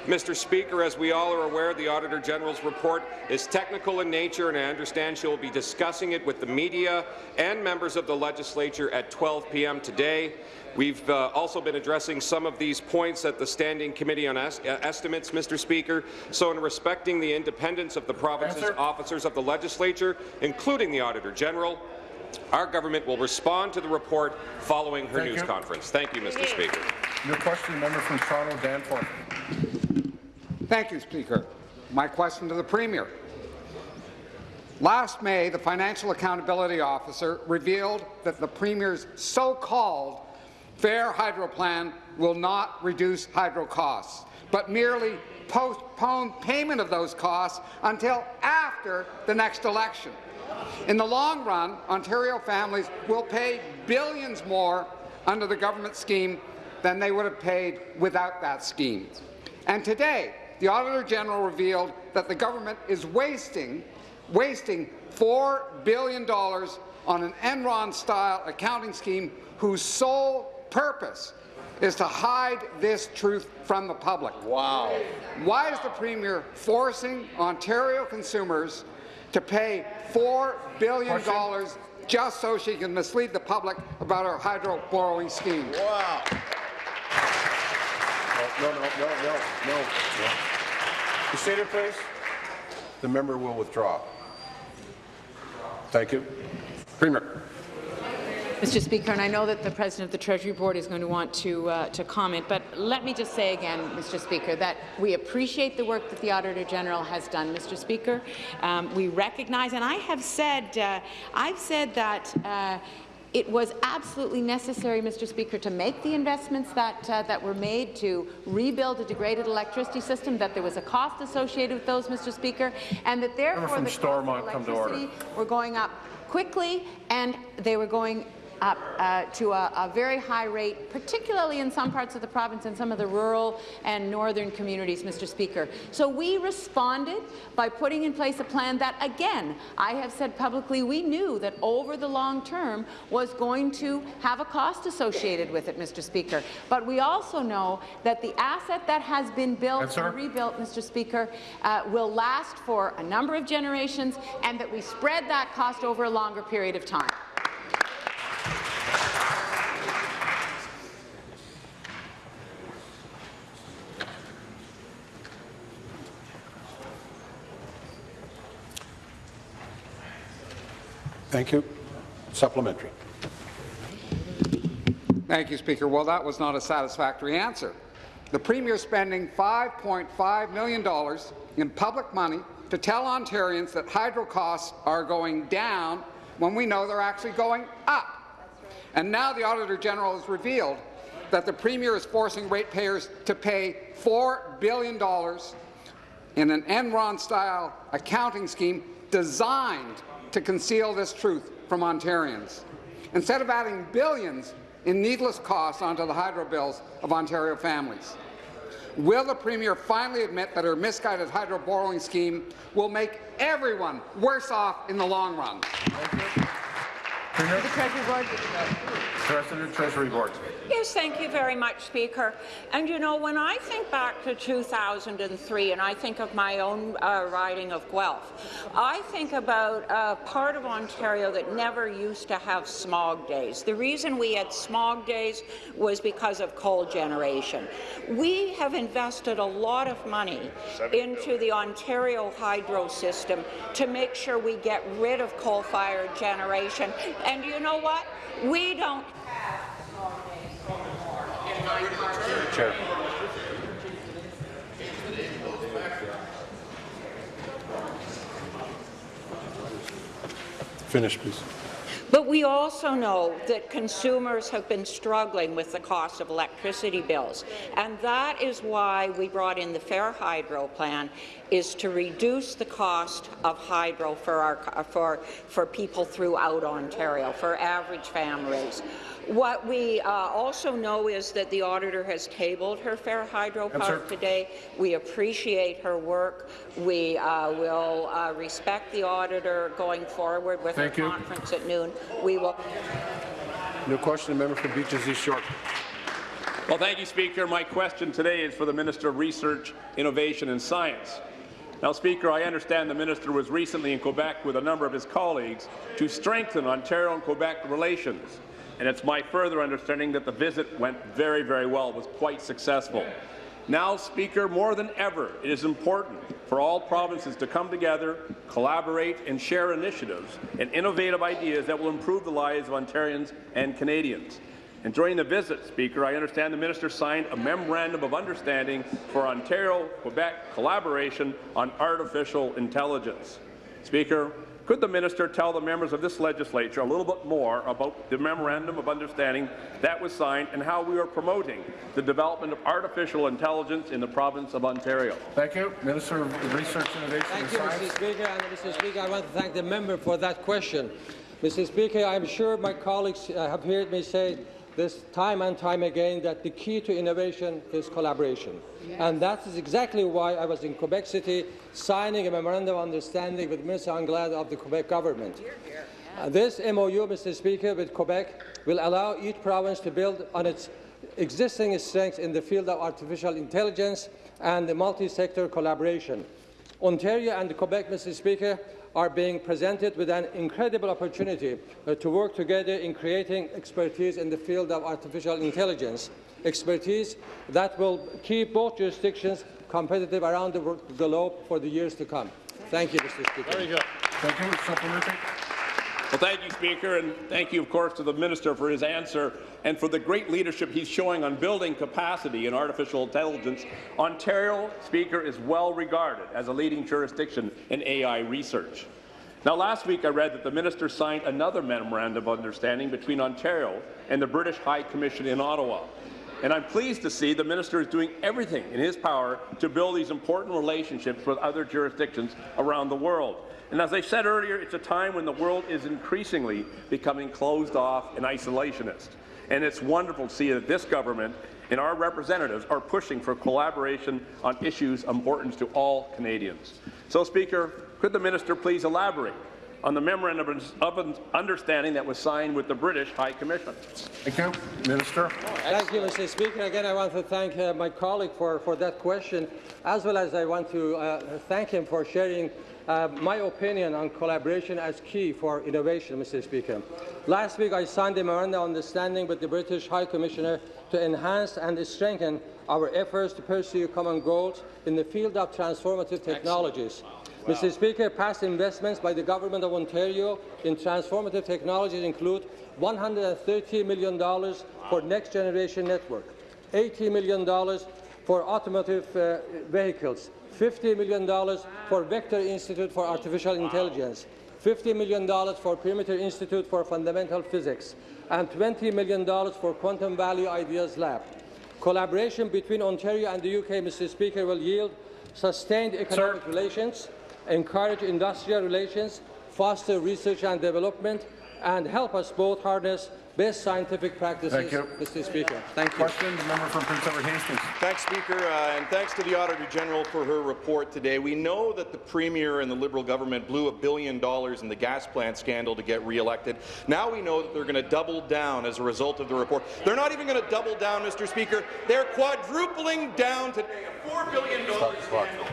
[SPEAKER 10] Mr. Speaker, as we all are aware, the Auditor General's report is technical in nature, and I understand she will be discussing it with the media and members of the legislature at 12 p.m. today. We've uh, also been addressing some of these points at the Standing Committee on es Estimates, Mr. Speaker. So in respecting the independence of the province's
[SPEAKER 9] Answer.
[SPEAKER 10] officers of the legislature, including the Auditor General, our government will respond to the report following her
[SPEAKER 9] Thank
[SPEAKER 10] news
[SPEAKER 9] you.
[SPEAKER 10] conference. Thank you, Mr. Speaker.
[SPEAKER 9] Your question, the member from Toronto, Danforth.
[SPEAKER 11] Thank you, Speaker. My question to the Premier. Last May, the Financial Accountability Officer revealed that the Premier's so-called Fair Hydro Plan will not reduce hydro costs, but merely postpone payment of those costs until after the next election. In the long run, Ontario families will pay billions more under the government scheme than they would have paid without that scheme. And today, the Auditor General revealed that the government is wasting, wasting $4 billion on an Enron-style accounting scheme whose sole purpose is to hide this truth from the public. Wow. Why is the Premier forcing Ontario consumers to pay $4 billion just so she can mislead the public about her hydro borrowing scheme?
[SPEAKER 9] Wow. No, no, no, no, no, no. You seated, please. The member will withdraw. Thank you. Premier.
[SPEAKER 3] Mr. Speaker, and I know that the President of the Treasury Board is going to want to, uh, to comment, but let me just say again, Mr. Speaker, that we appreciate the work that the Auditor General has done, Mr. Speaker. Um, we recognize, and I have said, uh, I've said that uh, it was absolutely necessary, Mr. Speaker, to make the investments that, uh, that were made to rebuild a degraded electricity system, that there was a cost associated with those, Mr. Speaker, and that therefore the cost
[SPEAKER 9] Stormont
[SPEAKER 3] of
[SPEAKER 9] come to order.
[SPEAKER 3] electricity were going up quickly and they were going up uh, to a, a very high rate, particularly in some parts of the province and some of the rural and northern communities, Mr. Speaker. So we responded by putting in place a plan that, again, I have said publicly, we knew that over the long term was going to have a cost associated with it, Mr. Speaker. But we also know that the asset that has been built and rebuilt, Mr. Speaker, uh, will last for a number of generations and that we spread that cost over a longer period of time.
[SPEAKER 9] Thank you. Supplementary.
[SPEAKER 11] Thank you, Speaker. Well, that was not a satisfactory answer. The Premier spending $5.5 million in public money to tell Ontarians that hydro costs are going down when we know they're actually going up. And now the Auditor General has revealed that the Premier is forcing ratepayers to pay $4 billion in an Enron-style accounting scheme designed to conceal this truth from Ontarians. Instead of adding billions in needless costs onto the hydro bills of Ontario families. Will the Premier finally admit that her misguided hydro borrowing scheme will make everyone worse off in the long run?
[SPEAKER 9] Premier.
[SPEAKER 3] The Treasury Board.
[SPEAKER 9] President, Treasury Board.
[SPEAKER 12] Yes, thank you very much, Speaker. And you know, when I think back to 2003 and I think of my own uh, riding of Guelph, I think about a part of Ontario that never used to have smog days. The reason we had smog days was because of coal generation. We have invested a lot of money into the Ontario hydro system to make sure we get rid of coal-fired generation. And you know what? We don't
[SPEAKER 9] Finish, please.
[SPEAKER 12] But But we also know that consumers have been struggling with the cost of electricity bills, and that is why we brought in the Fair Hydro plan, is to reduce the cost of hydro for, our, for, for people throughout Ontario, for average families. What we uh, also know is that the auditor has tabled her Fair Hydro part today. We appreciate her work. We uh, will uh, respect the auditor going forward with
[SPEAKER 9] Thank
[SPEAKER 12] her
[SPEAKER 9] you.
[SPEAKER 12] conference at noon. We will.
[SPEAKER 9] New question, the member for Beaches East York.
[SPEAKER 13] Well, thank you, Speaker. My question today is for the Minister of Research, Innovation and Science. Now, Speaker, I understand the minister was recently in Quebec with a number of his colleagues to strengthen Ontario and Quebec relations and it's my further understanding that the visit went very, very well, was quite successful. Now, Speaker, more than ever, it is important for all provinces to come together, collaborate and share initiatives and innovative ideas that will improve the lives of Ontarians and Canadians. And during the visit, Speaker, I understand the minister signed a memorandum of understanding for Ontario-Quebec collaboration on artificial intelligence. Speaker, could the minister tell the members of this legislature a little bit more about the Memorandum of Understanding that was signed and how we are promoting the development of artificial intelligence in the province of Ontario?
[SPEAKER 9] Thank you. Minister of Research, Innovation
[SPEAKER 14] Thank
[SPEAKER 9] and
[SPEAKER 14] you,
[SPEAKER 9] Science.
[SPEAKER 14] Mr. Speaker. And Mr. Speaker, I want to thank the member for that question. Mr. Speaker, I'm sure my colleagues uh, have heard me say this time and time again that the key to innovation is collaboration. Yes. And that is exactly why I was in Quebec City signing a memorandum of understanding with Minister Anglade of the Quebec government. Here, here. Uh, this MOU, Mr. Speaker, with Quebec will allow each province to build on its existing strengths in the field of artificial intelligence and the multi-sector collaboration. Ontario and Quebec, Mr. Speaker, are being presented with an incredible opportunity uh, to work together in creating expertise in the field of artificial intelligence, expertise that will keep both jurisdictions competitive around the globe for the years to come. Thank you, Mr. Speaker.
[SPEAKER 9] Very good. Thank you. Supplementary.
[SPEAKER 13] Well, thank you, Speaker, and thank you, of course, to the Minister for his answer and for the great leadership he's showing on building capacity in artificial intelligence. Ontario, Speaker, is well regarded as a leading jurisdiction in AI research. Now, last week I read that the minister signed another memorandum of understanding between Ontario and the British High Commission in Ottawa. And I'm pleased to see the minister is doing everything in his power to build these important relationships with other jurisdictions around the world. And as I said earlier, it's a time when the world is increasingly becoming closed off and isolationist. And it's wonderful to see that this government and our representatives are pushing for collaboration on issues important to all Canadians. So, Speaker, could the minister please elaborate on the memorandum of understanding that was signed with the British High Commission.
[SPEAKER 9] Thank you. Minister.
[SPEAKER 14] Thank you, Mr. Speaker. Again, I want to thank uh, my colleague for, for that question, as well as I want to uh, thank him for sharing uh, my opinion on collaboration as key for innovation, Mr. Speaker. Last week, I signed a memorandum of understanding with the British High Commissioner to enhance and strengthen our efforts to pursue common goals in the field of transformative technologies. Wow. Mr. Speaker, past investments by the Government of Ontario in transformative technologies include $130 million for Next Generation Network, $80 million for automotive uh, vehicles, $50 million for Vector Institute for Artificial Intelligence, $50 million for Perimeter Institute for Fundamental Physics, and $20 million for Quantum Valley Ideas Lab. Collaboration between Ontario and the UK, Mr. Speaker, will yield sustained economic Sir. relations, encourage industrial relations, foster research and development, and help us both harness best scientific practices,
[SPEAKER 9] Thank you.
[SPEAKER 14] Mr. Speaker. Thank you.
[SPEAKER 9] Questions, member from Prince Edward Hastings.
[SPEAKER 15] Thanks, Speaker, uh, and thanks to the Auditor General for her report today. We know that the Premier and the Liberal government blew a billion dollars in the gas plant scandal to get re-elected. Now we know that they're going to double down as a result of the report. They're not even going to double down, Mr. Speaker. They're quadrupling down today a $4 billion scandal.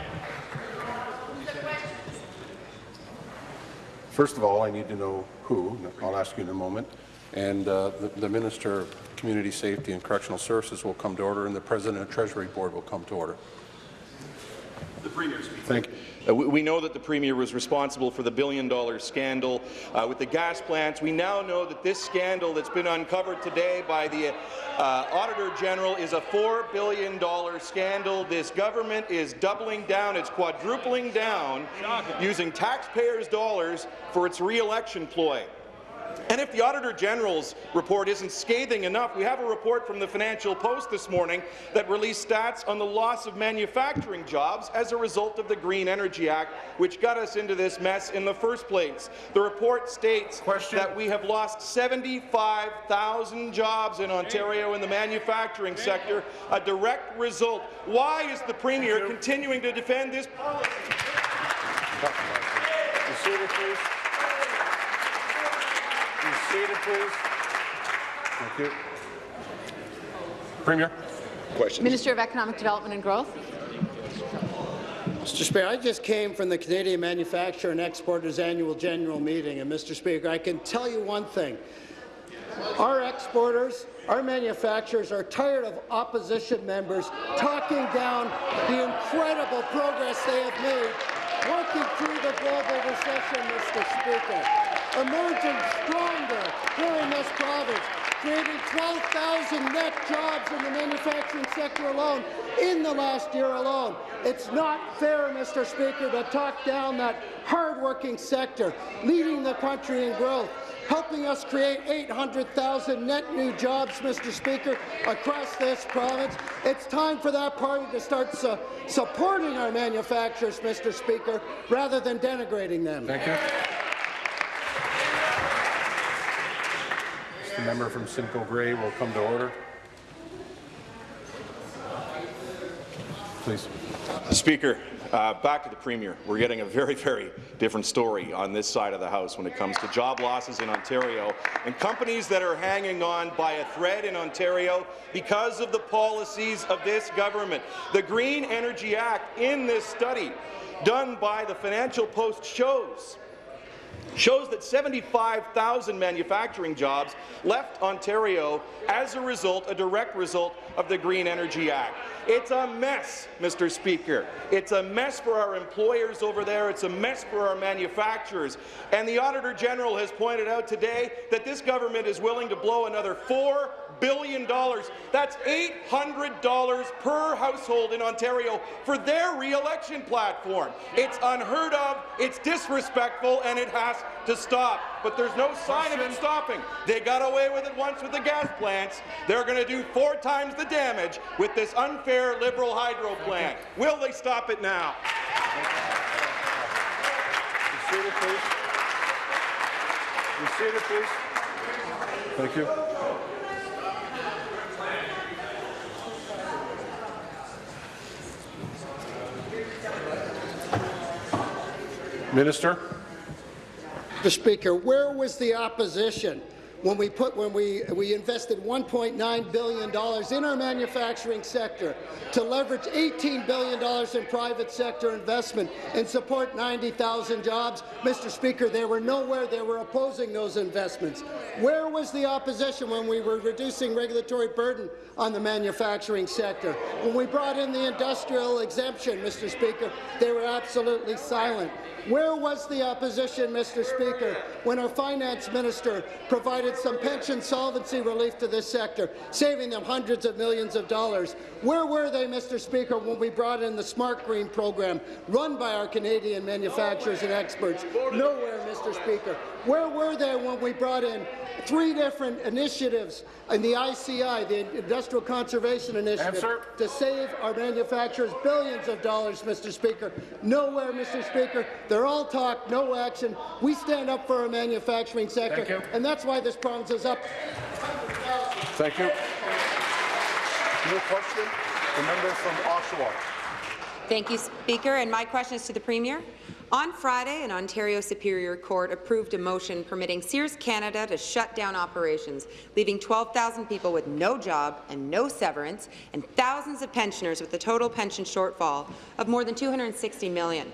[SPEAKER 9] First of all, I need to know who. I'll ask you in a moment and uh, the, the, Minister of Community Safety and Correctional Services will come to order, and the President of the Treasury Board will come to order.
[SPEAKER 15] The Premier speaker.
[SPEAKER 9] Thank you.
[SPEAKER 15] Uh, we, we, know that the Premier was responsible for the billion-dollar scandal uh, with the gas plants. We now know that this scandal that's been uncovered today by the uh, Auditor General is a $4 billion scandal. This government is doubling down, it's quadrupling down, using taxpayers' dollars for its re-election ploy. And if the Auditor General's report isn't scathing enough, we have a report from the Financial Post this morning that released stats on the loss of manufacturing jobs as a result of the Green Energy Act, which got us into this mess in the first place. The report states Question. that we have lost 75,000 jobs in Ontario in the manufacturing sector, a direct result. Why is the Premier continuing to defend this policy?
[SPEAKER 1] Please. Be seated, please.
[SPEAKER 9] Thank you. Premier.
[SPEAKER 15] Question.
[SPEAKER 3] Minister of Economic Development and Growth.
[SPEAKER 16] Mr. Speaker, I just came from the Canadian Manufacturer and Exporters Annual General Meeting, and Mr. Speaker, I can tell you one thing. Our exporters, our manufacturers are tired of opposition members talking down the incredible progress they have made working through the global recession, Mr. Speaker emerging stronger here in this province, creating 12,000 net jobs in the manufacturing sector alone in the last year alone. It's not fair, Mr. Speaker, to talk down that hard-working sector, leading the country in growth, helping us create 800,000 net new jobs, Mr. Speaker, across this province. It's time for that party to start su supporting our manufacturers, Mr. Speaker, rather than denigrating them.
[SPEAKER 9] Thank you. The member from Simcoe Grey will come to order. Please.
[SPEAKER 15] Speaker, uh, back to the Premier. We're getting a very, very different story on this side of the House when it comes to job losses in Ontario and companies that are hanging on by a thread in Ontario because of the policies of this government. The Green Energy Act in this study done by the Financial Post shows shows that 75,000 manufacturing jobs left Ontario as a result, a direct result of the Green Energy Act. It's a mess, Mr. Speaker. It's a mess for our employers over there. It's a mess for our manufacturers. And the Auditor General has pointed out today that this government is willing to blow another $4 billion. dollars—that's $800 per household in Ontario for their re-election platform. It's unheard of, it's disrespectful, and it has to stop. But there's no sign of it stopping. They got away with it once with the gas plants. They're going to do four times the damage with this unfair Liberal hydro plant. Will they stop it now?
[SPEAKER 1] Be seated, please. Be seated, please.
[SPEAKER 9] Thank you. Minister.
[SPEAKER 16] Mr. Speaker, where was the opposition when we put when we we invested 1.9 billion dollars in our manufacturing sector to leverage 18 billion dollars in private sector investment and support 90,000 jobs. Mr. Speaker, they were nowhere. They were opposing those investments. Where was the opposition when we were reducing regulatory burden on the manufacturing sector? When we brought in the industrial exemption, Mr. Speaker, they were absolutely silent. Where was the opposition, Mr. Speaker, when our finance minister provided some pension solvency relief to this sector, saving them hundreds of millions of dollars? Where were they, Mr. Speaker, when we brought in the Smart Green program, run by our Canadian manufacturers and experts? Nowhere, Mr. Speaker. Where were they when we brought in three different initiatives in the ICI, the Industrial Conservation Initiative, Answer. to save our manufacturers billions of dollars, Mr. Speaker? Nowhere, Mr. Speaker. They're all talk, no action. We stand up for our manufacturing sector, and that's why this province is up.
[SPEAKER 9] Thank you.
[SPEAKER 1] New question, the member from Oshawa.
[SPEAKER 17] Thank you, Speaker. And my question is to the Premier. On Friday, an Ontario Superior Court approved a motion permitting Sears Canada to shut down operations, leaving 12,000 people with no job and no severance, and thousands of pensioners with a total pension shortfall of more than 260 million.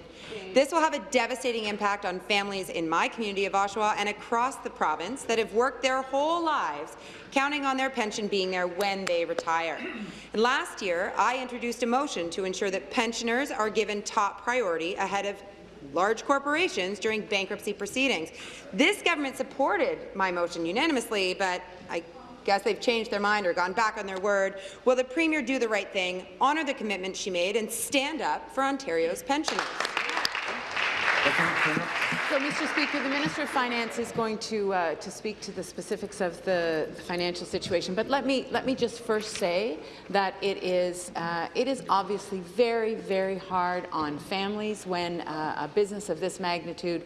[SPEAKER 17] This will have a devastating impact on families in my community of Oshawa and across the province that have worked their whole lives counting on their pension being there when they retire. And last year, I introduced a motion to ensure that pensioners are given top priority ahead of large corporations during bankruptcy proceedings. This government supported my motion unanimously, but I guess they've changed their mind or gone back on their word. Will the Premier do the right thing, honour the commitment she made, and stand up for Ontario's pensioners?
[SPEAKER 3] So, Mr. Speaker, the Minister of Finance is going to uh, to speak to the specifics of the, financial situation. But let me let me just first say that it is uh, it is obviously very very hard on families when uh, a business of this magnitude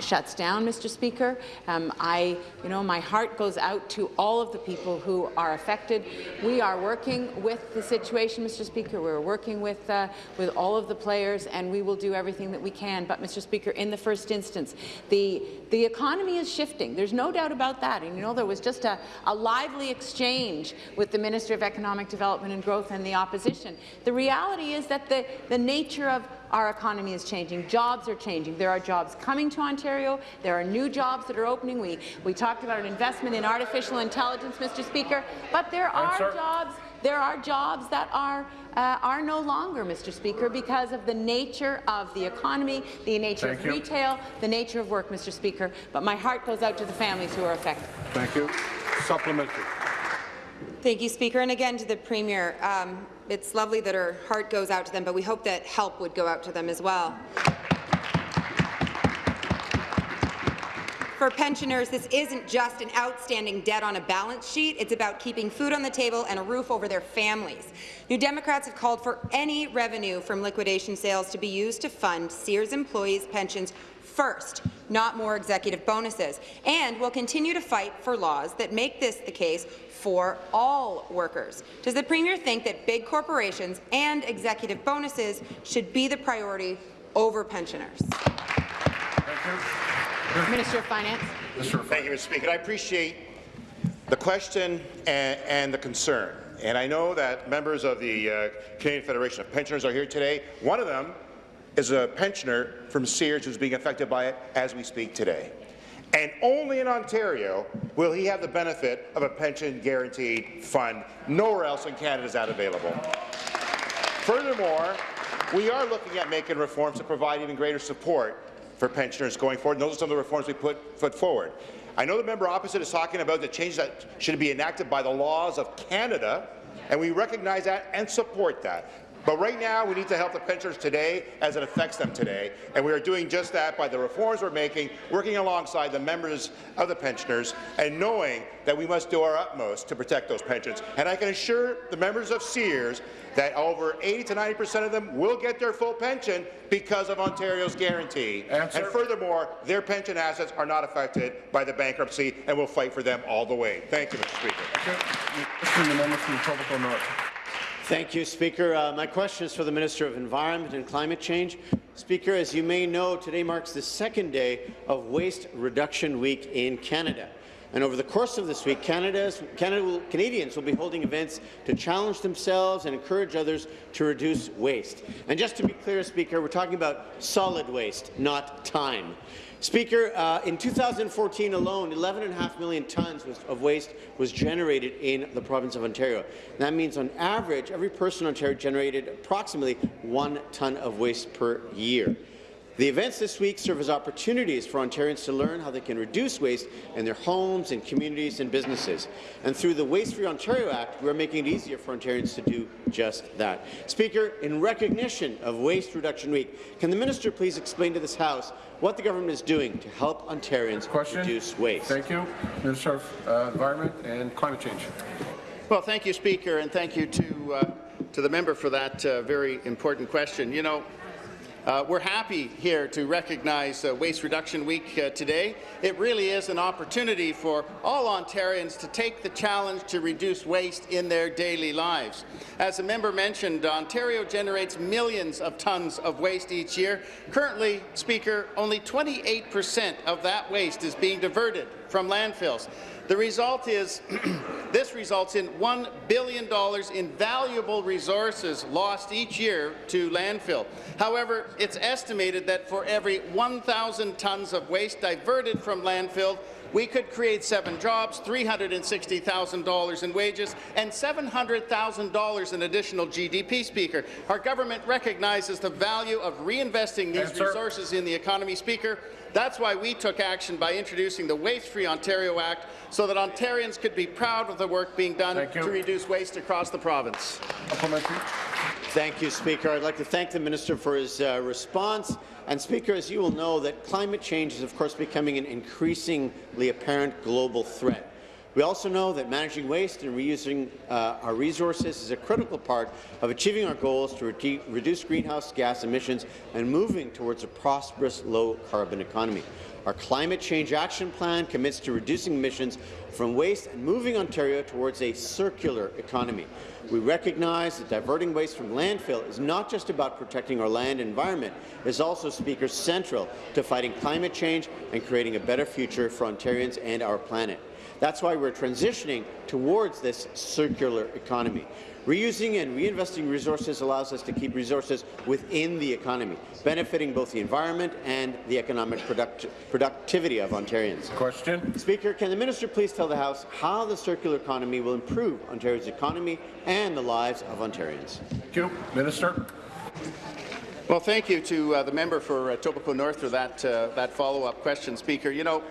[SPEAKER 3] shuts down. Mr. Speaker, um, I you know my heart goes out to all of the people who are affected. We are working with the situation, Mr. Speaker. We're working with uh, with all of the players, and we will do everything that we can. But, Mr. Speaker, in the first instance instance. The, the economy is shifting. There's no doubt about that. And you know, there was just a, a lively exchange with the Minister of Economic Development and Growth and the opposition. The reality is that the, the nature of our economy is changing. Jobs are changing. There are jobs coming to Ontario. There are new jobs that are opening. We, we talked about an investment in artificial intelligence, Mr. Speaker, but there are jobs there are jobs that are, uh, are no longer, Mr. Speaker, because of the nature of the economy, the nature Thank of you. retail, the nature of work, Mr. Speaker. But my heart goes out to the families who are affected.
[SPEAKER 9] Thank you. Supplementary.
[SPEAKER 17] Thank you, Speaker. And again to the Premier. Um, it's lovely that her heart goes out to them, but we hope that help would go out to them as well. For pensioners, this isn't just an outstanding debt on a balance sheet. It's about keeping food on the table and a roof over their families. New Democrats have called for any revenue from liquidation sales to be used to fund Sears employees' pensions first, not more executive bonuses, and will continue to fight for laws that make this the case for all workers. Does the Premier think that big corporations and executive bonuses should be the priority over pensioners?
[SPEAKER 3] Minister of Finance.
[SPEAKER 18] Thank you, Mr. Speaker. I appreciate the question and, and, the concern. And I know that members of the uh, Canadian Federation of Pensioners are here today. One of them is a pensioner from Sears who's being affected by it as we speak today. And only in Ontario will he have the benefit of a pension guaranteed fund. Nowhere else in Canada is that available. Furthermore, we are looking at making reforms to provide even greater support for pensioners going forward. And those are some of the reforms we put, put forward. I know the member opposite is talking about the changes that should be enacted by the laws of Canada, and we recognize that and support that. But right now, we need to help the pensioners today as it affects them today, and we are doing just that by the reforms we're making, working alongside the members of the pensioners, and knowing that we must do our utmost to protect those pensions. And I can assure the members of Sears that over 80 to 90 percent of them will get their full pension because of Ontario's guarantee. Answer. And furthermore, their pension assets are not affected by the bankruptcy, and we'll fight for them all the way. Thank you, Mr.
[SPEAKER 19] Speaker. Thank you, Speaker. Uh, my question is for the Minister of Environment and Climate Change. Speaker, as you may know, today marks the second day of Waste Reduction Week in Canada. And over the course of this week, Canada's, Canada will, Canadians will be holding events to challenge themselves and encourage others to reduce waste. And just to be clear, Speaker, we're talking about solid waste, not time. Speaker, uh, in 2014 alone, 11.5 million tonnes of waste was generated in the province of Ontario. That means, on average, every person in Ontario generated approximately one tonne of waste per year. The events this week serve as opportunities for Ontarians to learn how they can reduce waste in their homes and communities and businesses. And through the Waste Free Ontario Act, we are making it easier for Ontarians to do just that. Speaker, in recognition of Waste Reduction Week, can the minister please explain to this House what the government is doing to help Ontarians Question. reduce waste?
[SPEAKER 9] Thank you. Minister of uh, Environment and Climate Change.
[SPEAKER 4] Well, thank you, Speaker, and thank you to, uh, to the member for that uh, very important question. You know, uh, we're happy here to recognize uh, Waste Reduction Week uh, today. It really is an opportunity for all Ontarians to take the challenge to reduce waste in their daily lives. As a member mentioned, Ontario generates millions of tons of waste each year. Currently, Speaker, only 28 percent of that waste is being diverted from landfills. The result is this results in $1 billion in valuable resources lost each year to landfill. However, it's estimated that for every 1,000 tonnes of waste diverted from landfill, we could create seven jobs, $360,000 in wages, and $700,000 in additional GDP, Speaker. Our government recognizes the value of reinvesting these yes, resources in the economy, Speaker. That's why we took action by introducing the Waste Free Ontario Act so that Ontarians could be proud of the work being done to reduce waste across the province.
[SPEAKER 19] Thank you, Speaker. I'd like to thank the minister for his uh, response. And Speaker, as you will know, that climate change is, of course, becoming an increasingly apparent global threat. We also know that managing waste and reusing uh, our resources is a critical part of achieving our goals to re reduce greenhouse gas emissions and moving towards a prosperous low-carbon economy. Our Climate Change Action Plan commits to reducing emissions from waste and moving Ontario towards a circular economy. We recognize that diverting waste from landfill is not just about protecting our land environment, it is also, Speaker, central to fighting climate change and creating a better future for Ontarians and our planet. That's why we're transitioning towards this circular economy. Reusing and reinvesting resources allows us to keep resources within the economy, benefiting both the environment and the economic product productivity of Ontarians.
[SPEAKER 9] Question.
[SPEAKER 19] Speaker, can the minister please tell the House how the circular economy will improve Ontario's economy and the lives of Ontarians?
[SPEAKER 9] Thank you. Minister.
[SPEAKER 4] Well, thank you to uh, the member for uh, Etobicoke North for that, uh, that follow-up question, Speaker. You know,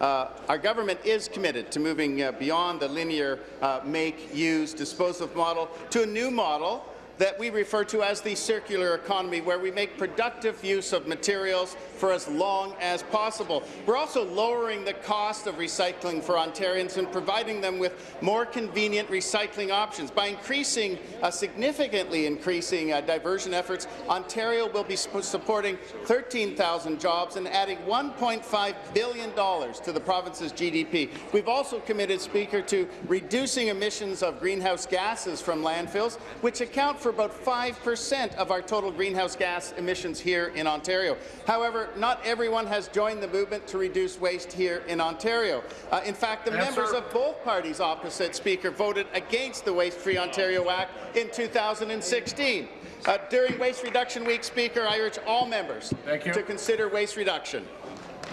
[SPEAKER 4] uh, our government is committed to moving uh, beyond the linear uh, make, use, dispose of model to a new model that we refer to as the circular economy, where we make productive use of materials for as long as possible. We're also lowering the cost of recycling for Ontarians and providing them with more convenient recycling options. By increasing, uh, significantly increasing uh, diversion efforts, Ontario will be supporting 13,000 jobs and adding $1.5 billion to the province's GDP. We've also committed, Speaker, to reducing emissions of greenhouse gases from landfills, which account for about 5% of our total greenhouse gas emissions here in Ontario. However, not everyone has joined the movement to reduce waste here in Ontario. Uh, in fact, the members of both parties opposite Speaker voted against the Waste Free Ontario Act in 2016. Uh, during Waste Reduction Week, Speaker, I urge all members
[SPEAKER 9] Thank you.
[SPEAKER 4] to consider waste reduction.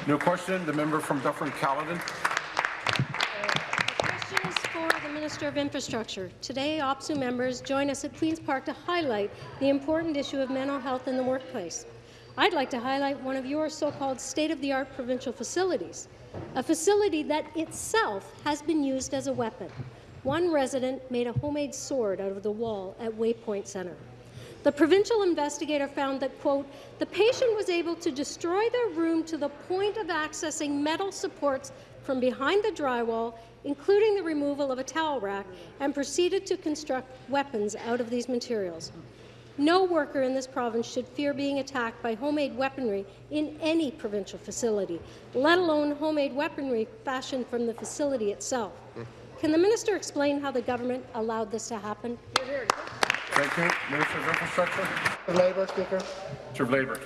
[SPEAKER 9] New question. The member from Dufferin-Caledon.
[SPEAKER 20] Question is for the Minister of Infrastructure. Today, OPSEU members join us at Queen's Park to highlight the important issue of mental health in the workplace. I'd like to highlight one of your so-called state-of-the-art provincial facilities, a facility that itself has been used as a weapon. One resident made a homemade sword out of the wall at Waypoint Centre. The provincial investigator found that, quote, the patient was able to destroy their room to the point of accessing metal supports from behind the drywall, including the removal of a towel rack, and proceeded to construct weapons out of these materials. No worker in this province should fear being attacked by homemade weaponry in any provincial facility, let alone homemade weaponry fashioned from the facility itself. Can the minister explain how the government allowed this to happen?
[SPEAKER 9] Thank you. Minister of Infrastructure.
[SPEAKER 21] Labour, Speaker.
[SPEAKER 9] Minister of Labour.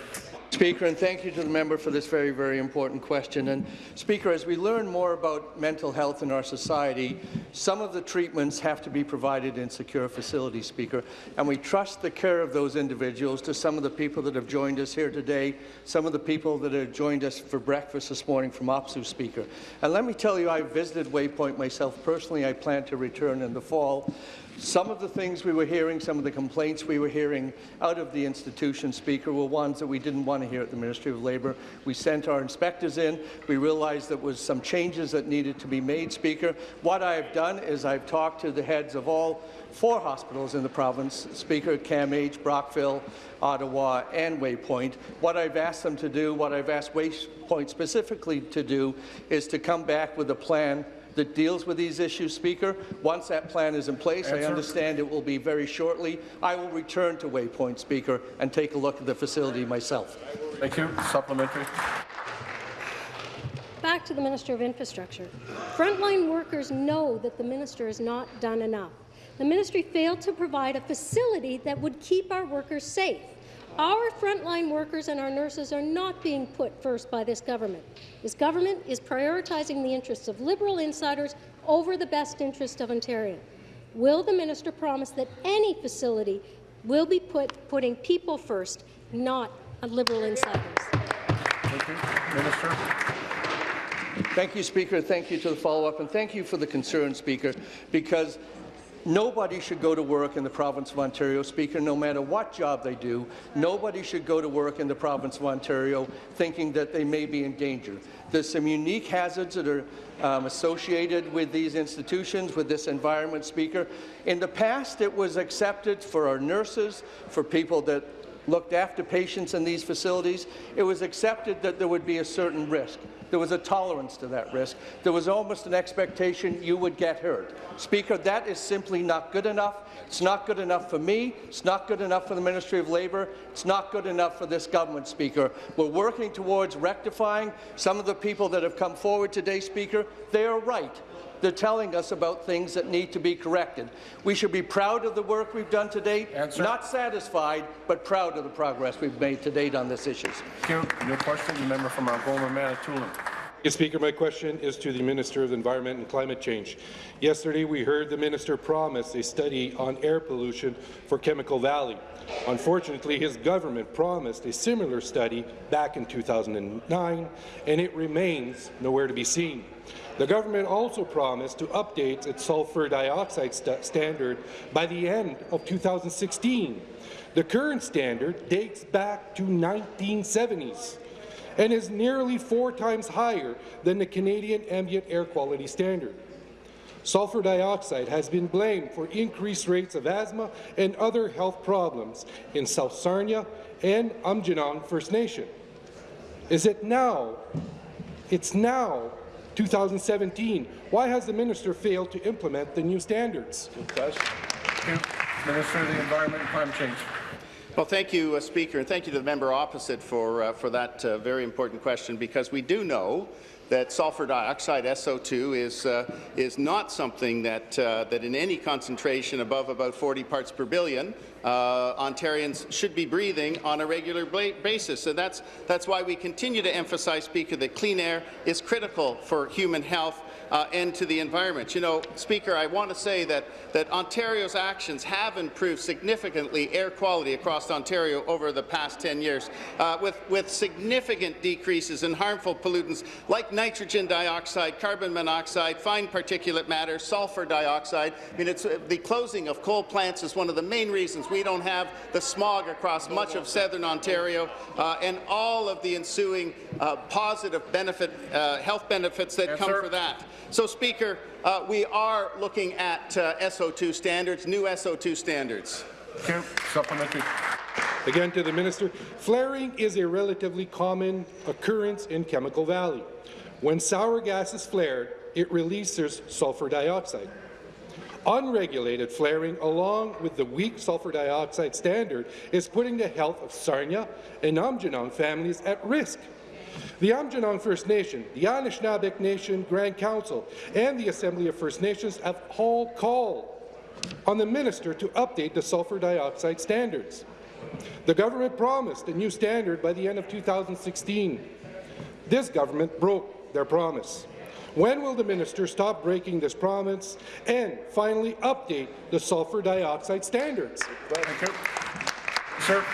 [SPEAKER 21] Speaker, and thank you to the member for this very, very important question. And Speaker, as we learn more about mental health in our society, some of the treatments have to be provided in secure facilities, Speaker, and we trust the care of those individuals to some of the people that have joined us here today, some of the people that have joined us for breakfast this morning from OPSEU, Speaker. And let me tell you, I visited Waypoint myself personally. I plan to return in the fall. Some of the things we were hearing, some of the complaints we were hearing out of the institution, Speaker, were ones that we didn't want to hear at the Ministry of Labour. We sent our inspectors in. We realized there was some changes that needed to be made, Speaker. What I've done is I've talked to the heads of all four hospitals in the province, Speaker, CAMH, Brockville, Ottawa, and Waypoint. What I've asked them to do, what I've asked Waypoint specifically to do, is to come back with a plan that deals with these issues, Speaker. Once that plan is in place, I understand it will be very shortly, I will return to Waypoint, Speaker, and take a look at the facility myself.
[SPEAKER 9] Thank you. Supplementary.
[SPEAKER 20] Back to the Minister of Infrastructure. Frontline workers know that the minister has not done enough. The ministry failed to provide a facility that would keep our workers safe. Our frontline workers and our nurses are not being put first by this government. This government is prioritizing the interests of Liberal insiders over the best interest of Ontario. Will the minister promise that any facility will be put putting people first, not Liberal insiders?
[SPEAKER 9] Thank you. Minister.
[SPEAKER 21] Thank you, Speaker. Thank you to the follow-up, and thank you for the concern, Speaker, because Nobody should go to work in the province of Ontario, Speaker, no matter what job they do. Nobody should go to work in the province of Ontario thinking that they may be in danger. There's some unique hazards that are um, associated with these institutions, with this environment, Speaker. In the past, it was accepted for our nurses, for people that looked after patients in these facilities, it was accepted that there would be a certain risk. There was a tolerance to that risk. There was almost an expectation you would get hurt. Speaker, that is simply not good enough. It's not good enough for me. It's not good enough for the Ministry of Labour. It's not good enough for this government, Speaker. We're working towards rectifying some of the people that have come forward today, Speaker. They are right. They're telling us about things that need to be corrected. We should be proud of the work we've done to date,
[SPEAKER 9] Answer.
[SPEAKER 21] not satisfied, but proud of the progress we've made to date on this issue.
[SPEAKER 9] Thank you. New question, the member from Algoma, Manitoulin.
[SPEAKER 22] Mr. Speaker, my question is to the Minister of Environment and Climate Change. Yesterday, we heard the minister promise a study on air pollution for Chemical Valley. Unfortunately, his government promised a similar study back in 2009, and it remains nowhere to be seen. The government also promised to update its sulfur dioxide st standard by the end of 2016. The current standard dates back to 1970s and is nearly four times higher than the Canadian ambient air quality standard. Sulfur dioxide has been blamed for increased rates of asthma and other health problems in South Sarnia and Aamjiwnaang First Nation. Is it now? It's now 2017. Why has the minister failed to implement the new standards?
[SPEAKER 9] Minister of the Environment and Climate Change.
[SPEAKER 4] Well, thank you, uh, Speaker, and thank you to the member opposite for, uh, for that uh, very important question, because we do know that sulfur dioxide, SO2, is, uh, is not something that, uh, that in any concentration above about 40 parts per billion uh, Ontarians should be breathing on a regular basis. And that's, that's why we continue to emphasize, Speaker, that clean air is critical for human health uh, and to the environment. You know, Speaker, I want to say that, that Ontario's actions have improved significantly air quality across Ontario over the past 10 years, uh, with, with significant decreases in harmful pollutants like nitrogen dioxide, carbon monoxide, fine particulate matter, sulfur dioxide. I mean, it's, uh, the closing of coal plants is one of the main reasons we don't have the smog across much of southern Ontario, uh, and all of the ensuing uh, positive benefit, uh, health benefits that yes, come sir. for that. So, Speaker, uh, we are looking at uh, SO2 standards, new SO2 standards.
[SPEAKER 9] Okay. Supplementary.
[SPEAKER 22] Again to the minister, flaring is a relatively common occurrence in Chemical Valley. When sour gas is flared, it releases sulfur dioxide. Unregulated flaring, along with the weak sulfur dioxide standard, is putting the health of Sarnia and Aamjiwnaang families at risk. The Aamjiwnaang First Nation, the Anishinabek Nation Grand Council, and the Assembly of First Nations have all called on the minister to update the sulfur dioxide standards. The government promised a new standard by the end of 2016. This government broke their promise. When will the minister stop breaking this promise and finally update the sulfur dioxide standards?
[SPEAKER 9] Thank you. Sir.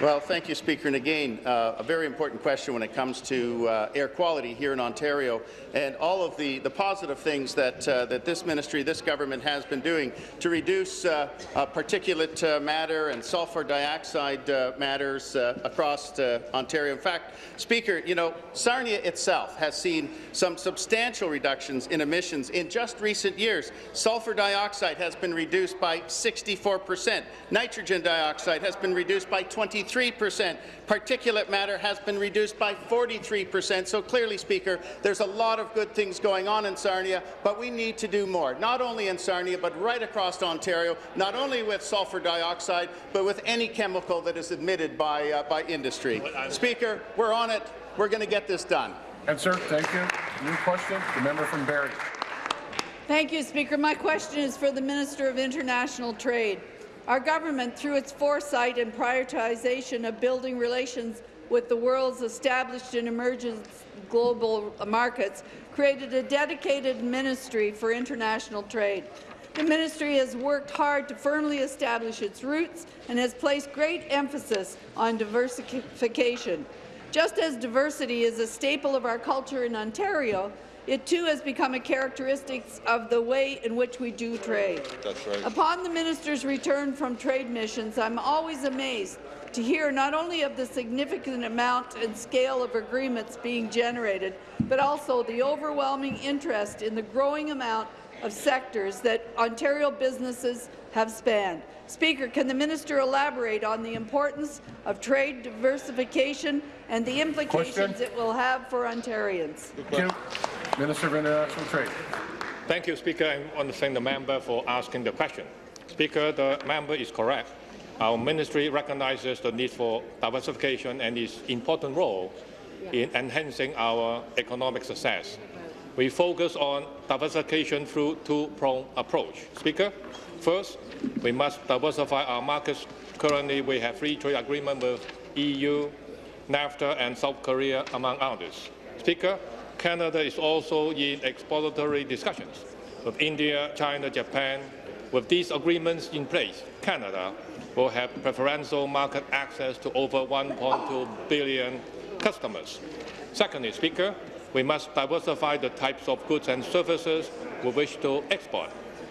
[SPEAKER 4] Well, thank you, Speaker. And again, uh, a very important question when it comes to uh, air quality here in Ontario and all of the, the positive things that, uh, that this ministry, this government has been doing to reduce uh, uh, particulate uh, matter and sulfur dioxide matters across Ontario. In fact, Speaker, you know, Sarnia itself has seen some substantial reductions in emissions in just recent years. Sulfur dioxide has been reduced by 64 percent. Nitrogen dioxide has been reduced by 23 53%. Particulate matter has been reduced by 43%. So clearly, Speaker, there's a lot of good things going on in Sarnia, but we need to do more, not only in Sarnia, but right across Ontario, not only with sulfur dioxide, but with any chemical that is emitted by, uh, by industry. Speaker, we're on it. We're going to get this done.
[SPEAKER 9] And sir, thank you. New question, the member from Barrie.
[SPEAKER 23] Thank you, Speaker. My question is for the Minister of International Trade. Our government, through its foresight and prioritization of building relations with the world's established and emerging global markets, created a dedicated ministry for international trade. The ministry has worked hard to firmly establish its roots and has placed great emphasis on diversification. Just as diversity is a staple of our culture in Ontario, It too has become a characteristic of the way in which we do trade.
[SPEAKER 1] That's right.
[SPEAKER 23] Upon the minister's return from trade missions, I'm always amazed to hear not only of the significant amount and scale of agreements being generated, but also the overwhelming interest in the growing amount of sectors that Ontario businesses have spanned. Speaker, can the minister elaborate on the importance of trade diversification and the implications
[SPEAKER 9] Question.
[SPEAKER 23] it will have for Ontarians?
[SPEAKER 9] Thank you. Minister of International Trade.
[SPEAKER 24] Thank you, Speaker. I want to thank the member for asking the question. Speaker, the member is correct. Our ministry recognizes the need for diversification and its important role in enhancing our economic success. We focus on diversification through two-pronged approach. Speaker, first, we must diversify our markets. Currently, we have free trade agreement with EU, NAFTA, and South Korea, among others. Speaker, Canada is also in exploratory discussions with India, China, Japan. With these agreements in place, Canada will have preferential market access to over 1.2 billion customers. Secondly, Speaker, we must diversify the types of goods and services we wish to export.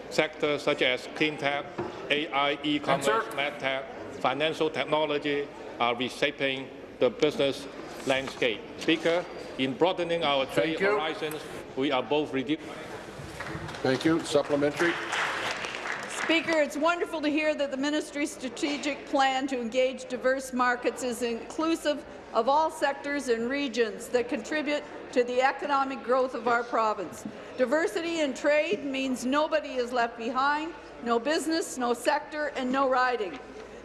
[SPEAKER 24] Sectors such as clean tech, AI, e-commerce, medtech, financial technology are reshaping the business landscape. Speaker, in broadening our trade horizons, we are both reducing.
[SPEAKER 9] Thank you. Supplementary.
[SPEAKER 23] Speaker, it's wonderful to hear that the ministry's strategic plan to engage diverse markets is inclusive of all sectors and regions that contribute to the economic growth of our province. Diversity in trade means nobody is left behind, no business, no sector, and no riding.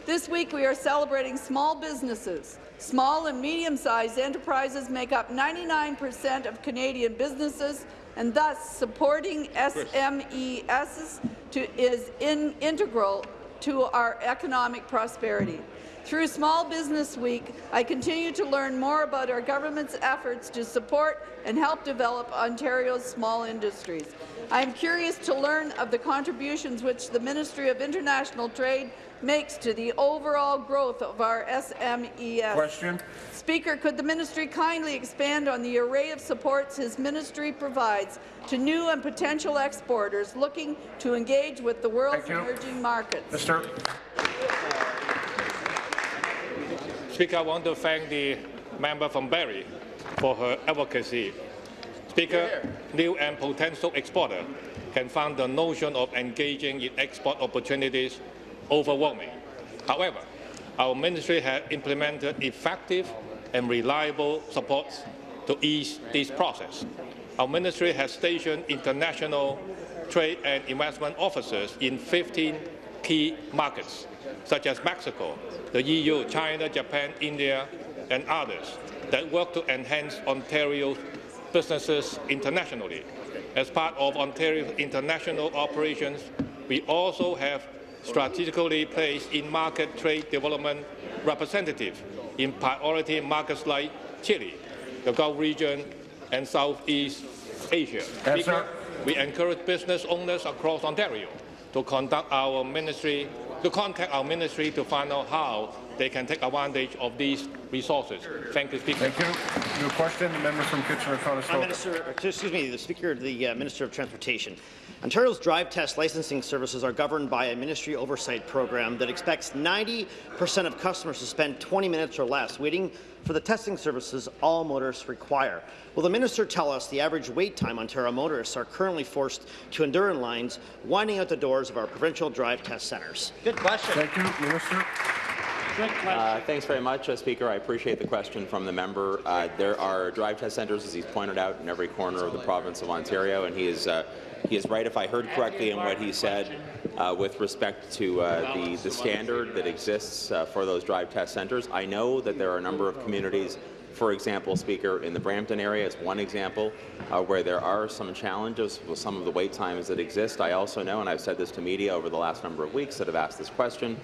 [SPEAKER 23] This week we are celebrating small businesses. Small and medium-sized enterprises make up 99 percent of Canadian businesses, and thus supporting SMEs to, is in, integral to our economic prosperity. Through Small Business Week, I continue to learn more about our government's efforts to support and help develop Ontario's small industries. I am curious to learn of the contributions which the Ministry of International Trade makes to the overall growth of our SMEs.
[SPEAKER 9] Question.
[SPEAKER 23] Speaker, could the ministry kindly expand on the array of supports his ministry provides to new and potential exporters looking to engage with the world's emerging markets?
[SPEAKER 9] Mr.
[SPEAKER 24] Speaker, I want to thank the member from Barrie for her advocacy. Speaker, new and potential exporter can find the notion of engaging in export opportunities overwhelming. However, our ministry has implemented effective and reliable supports to ease this process. Our ministry has stationed international trade and investment officers in 15 key markets, such as Mexico, the EU, China, Japan, India, and others, that work to enhance Ontario's businesses internationally. As part of Ontario's international operations, we also have strategically placed in-market trade development representatives in priority markets like Chile, the Gulf region, and Southeast Asia. Speaker, we encourage business owners across Ontario to conduct our ministry, to contact our ministry to find out how they can take advantage of these resources. Thank you, Speaker.
[SPEAKER 9] Thank you. New question, the member from Kitchener-Conestoga.
[SPEAKER 25] Minister, excuse me, the Speaker, of the uh, Minister of Transportation. Ontario's drive test licensing services are governed by a ministry oversight program that expects 90% of customers to spend 20 minutes or less waiting for the testing services all motorists require. Will the minister tell us the average wait time Ontario motorists are currently forced to endure in lines winding out the doors of our provincial drive test centres?
[SPEAKER 26] Good question.
[SPEAKER 9] Thank you, Minister.
[SPEAKER 26] Uh, thanks very much, uh, Speaker. I appreciate the question from the member. Uh, there are drive test centres, as he's pointed out, in every corner of the province of Ontario, and he is uh, he is right, if I heard correctly in what he said, uh, with respect to uh, the, the standard that exists uh, for those drive test centres. I know that there are a number of communities for example, Speaker, in the Brampton area is one example uh, where there are some challenges with some of the wait times that exist. I also know, and I've said this to media over the last number of weeks that have asked this question,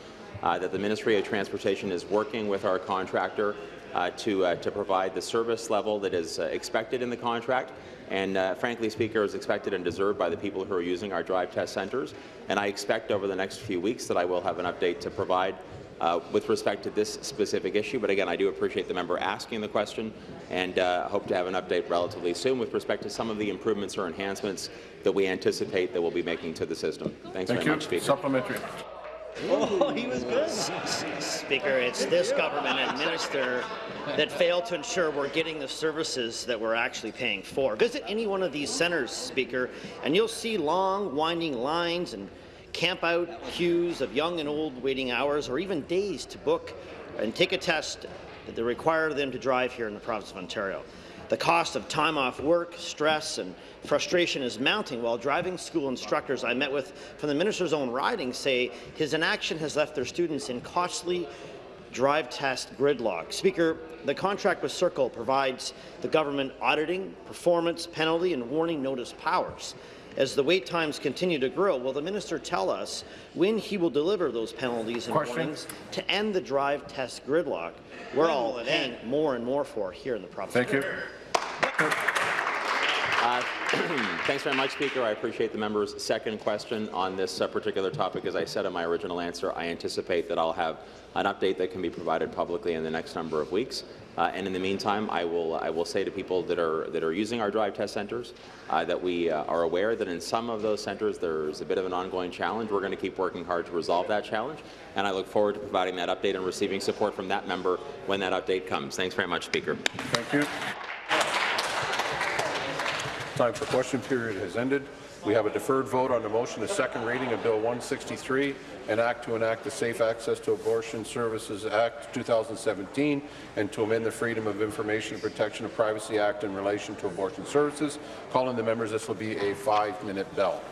[SPEAKER 26] that the Ministry of Transportation is working with our contractor uh, to, uh, to provide the service level that is uh, expected in the contract and uh, frankly, Speaker, is expected and deserved by the people who are using our drive test centres. And I expect over the next few weeks that I will have an update to provide uh, with respect to this specific issue. But again, I do appreciate the member asking the question and uh, hope to have an update relatively soon with respect to some of the improvements or enhancements that we anticipate that we'll be making to the system. Thanks
[SPEAKER 9] Thank
[SPEAKER 26] very
[SPEAKER 9] you.
[SPEAKER 26] much, Speaker.
[SPEAKER 9] Supplementary.
[SPEAKER 25] Oh, he was good. Speaker, it's this government and minister that failed to ensure we're getting the services that we're actually paying for. Visit any one of these centres, Speaker, and you'll see long, winding lines and camp-out queues of young and old waiting hours or even days to book and take a test that they require them to drive here in the province of Ontario. The cost of time off work, stress, and frustration is mounting while driving school instructors I met with from the minister's own riding say his inaction has left their students in costly drive test gridlock. Speaker, the contract with Serco provides the government auditing, performance, penalty, and warning notice powers. As the wait times continue to grow, will the minister tell us when he will deliver those penalties and
[SPEAKER 9] Question.
[SPEAKER 25] warnings to end the drive test gridlock we're all paying more and more for here in the province?
[SPEAKER 9] Thank you.
[SPEAKER 26] Uh, Thanks very much, Speaker. I appreciate the member's second question on this uh, particular topic. As I said in my original answer, I anticipate that I'll have an update that can be provided publicly in the next number of weeks. Uh, and in the meantime, I will I will say to people that are that are using our drive test centres uh, that we uh, are aware that in some of those centres there's a bit of an ongoing challenge. We're going to keep working hard to resolve that challenge, and I look forward to providing that update and receiving support from that member when that update comes. Thanks very much, Speaker.
[SPEAKER 9] Thank you. Time for question period has ended. We have a deferred vote on the motion, a second reading of Bill 163, an act to enact the Safe Access to Abortion Services Act 2017 and to amend the Freedom of Information and Protection of Privacy Act in relation to abortion services. Calling the members, this will be a five-minute bell.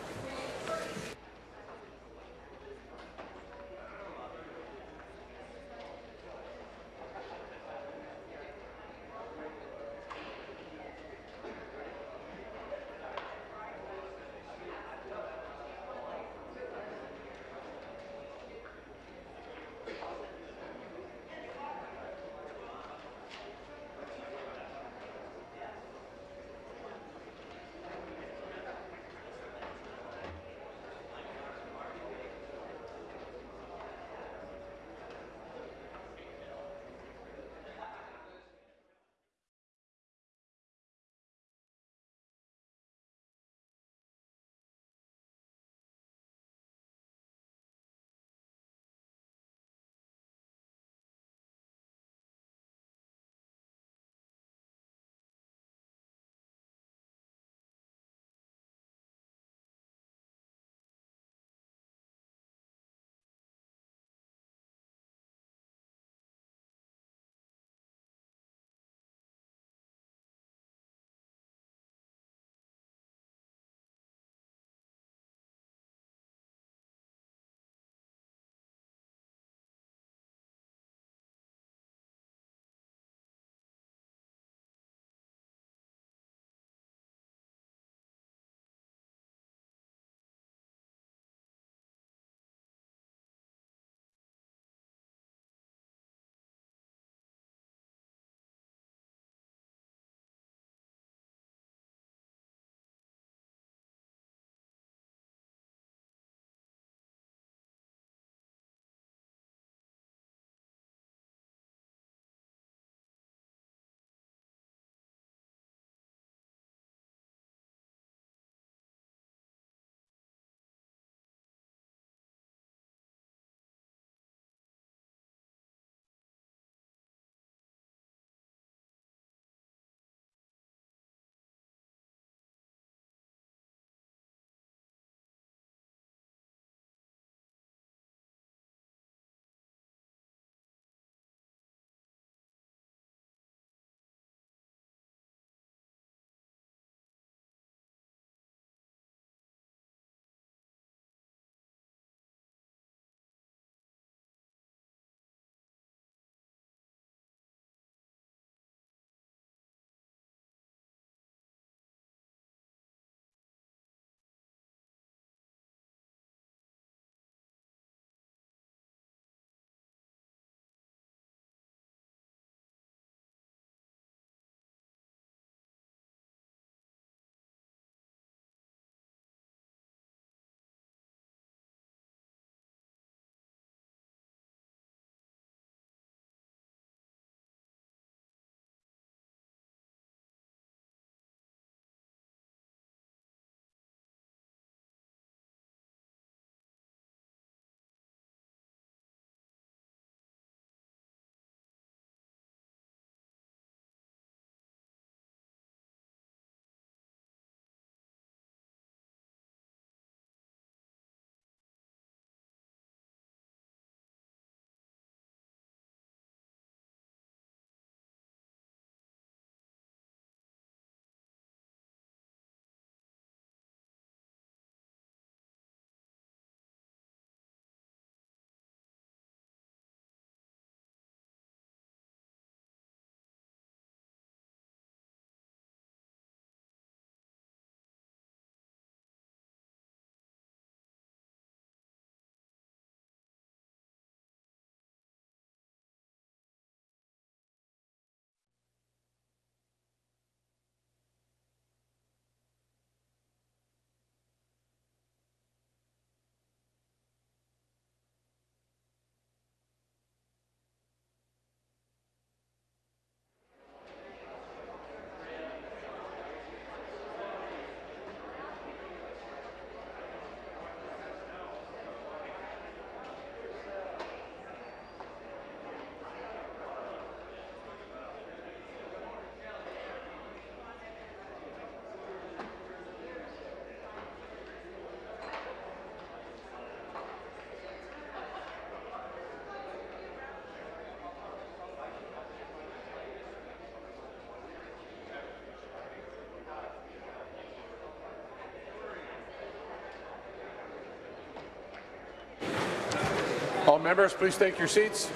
[SPEAKER 9] All members, please take your seats.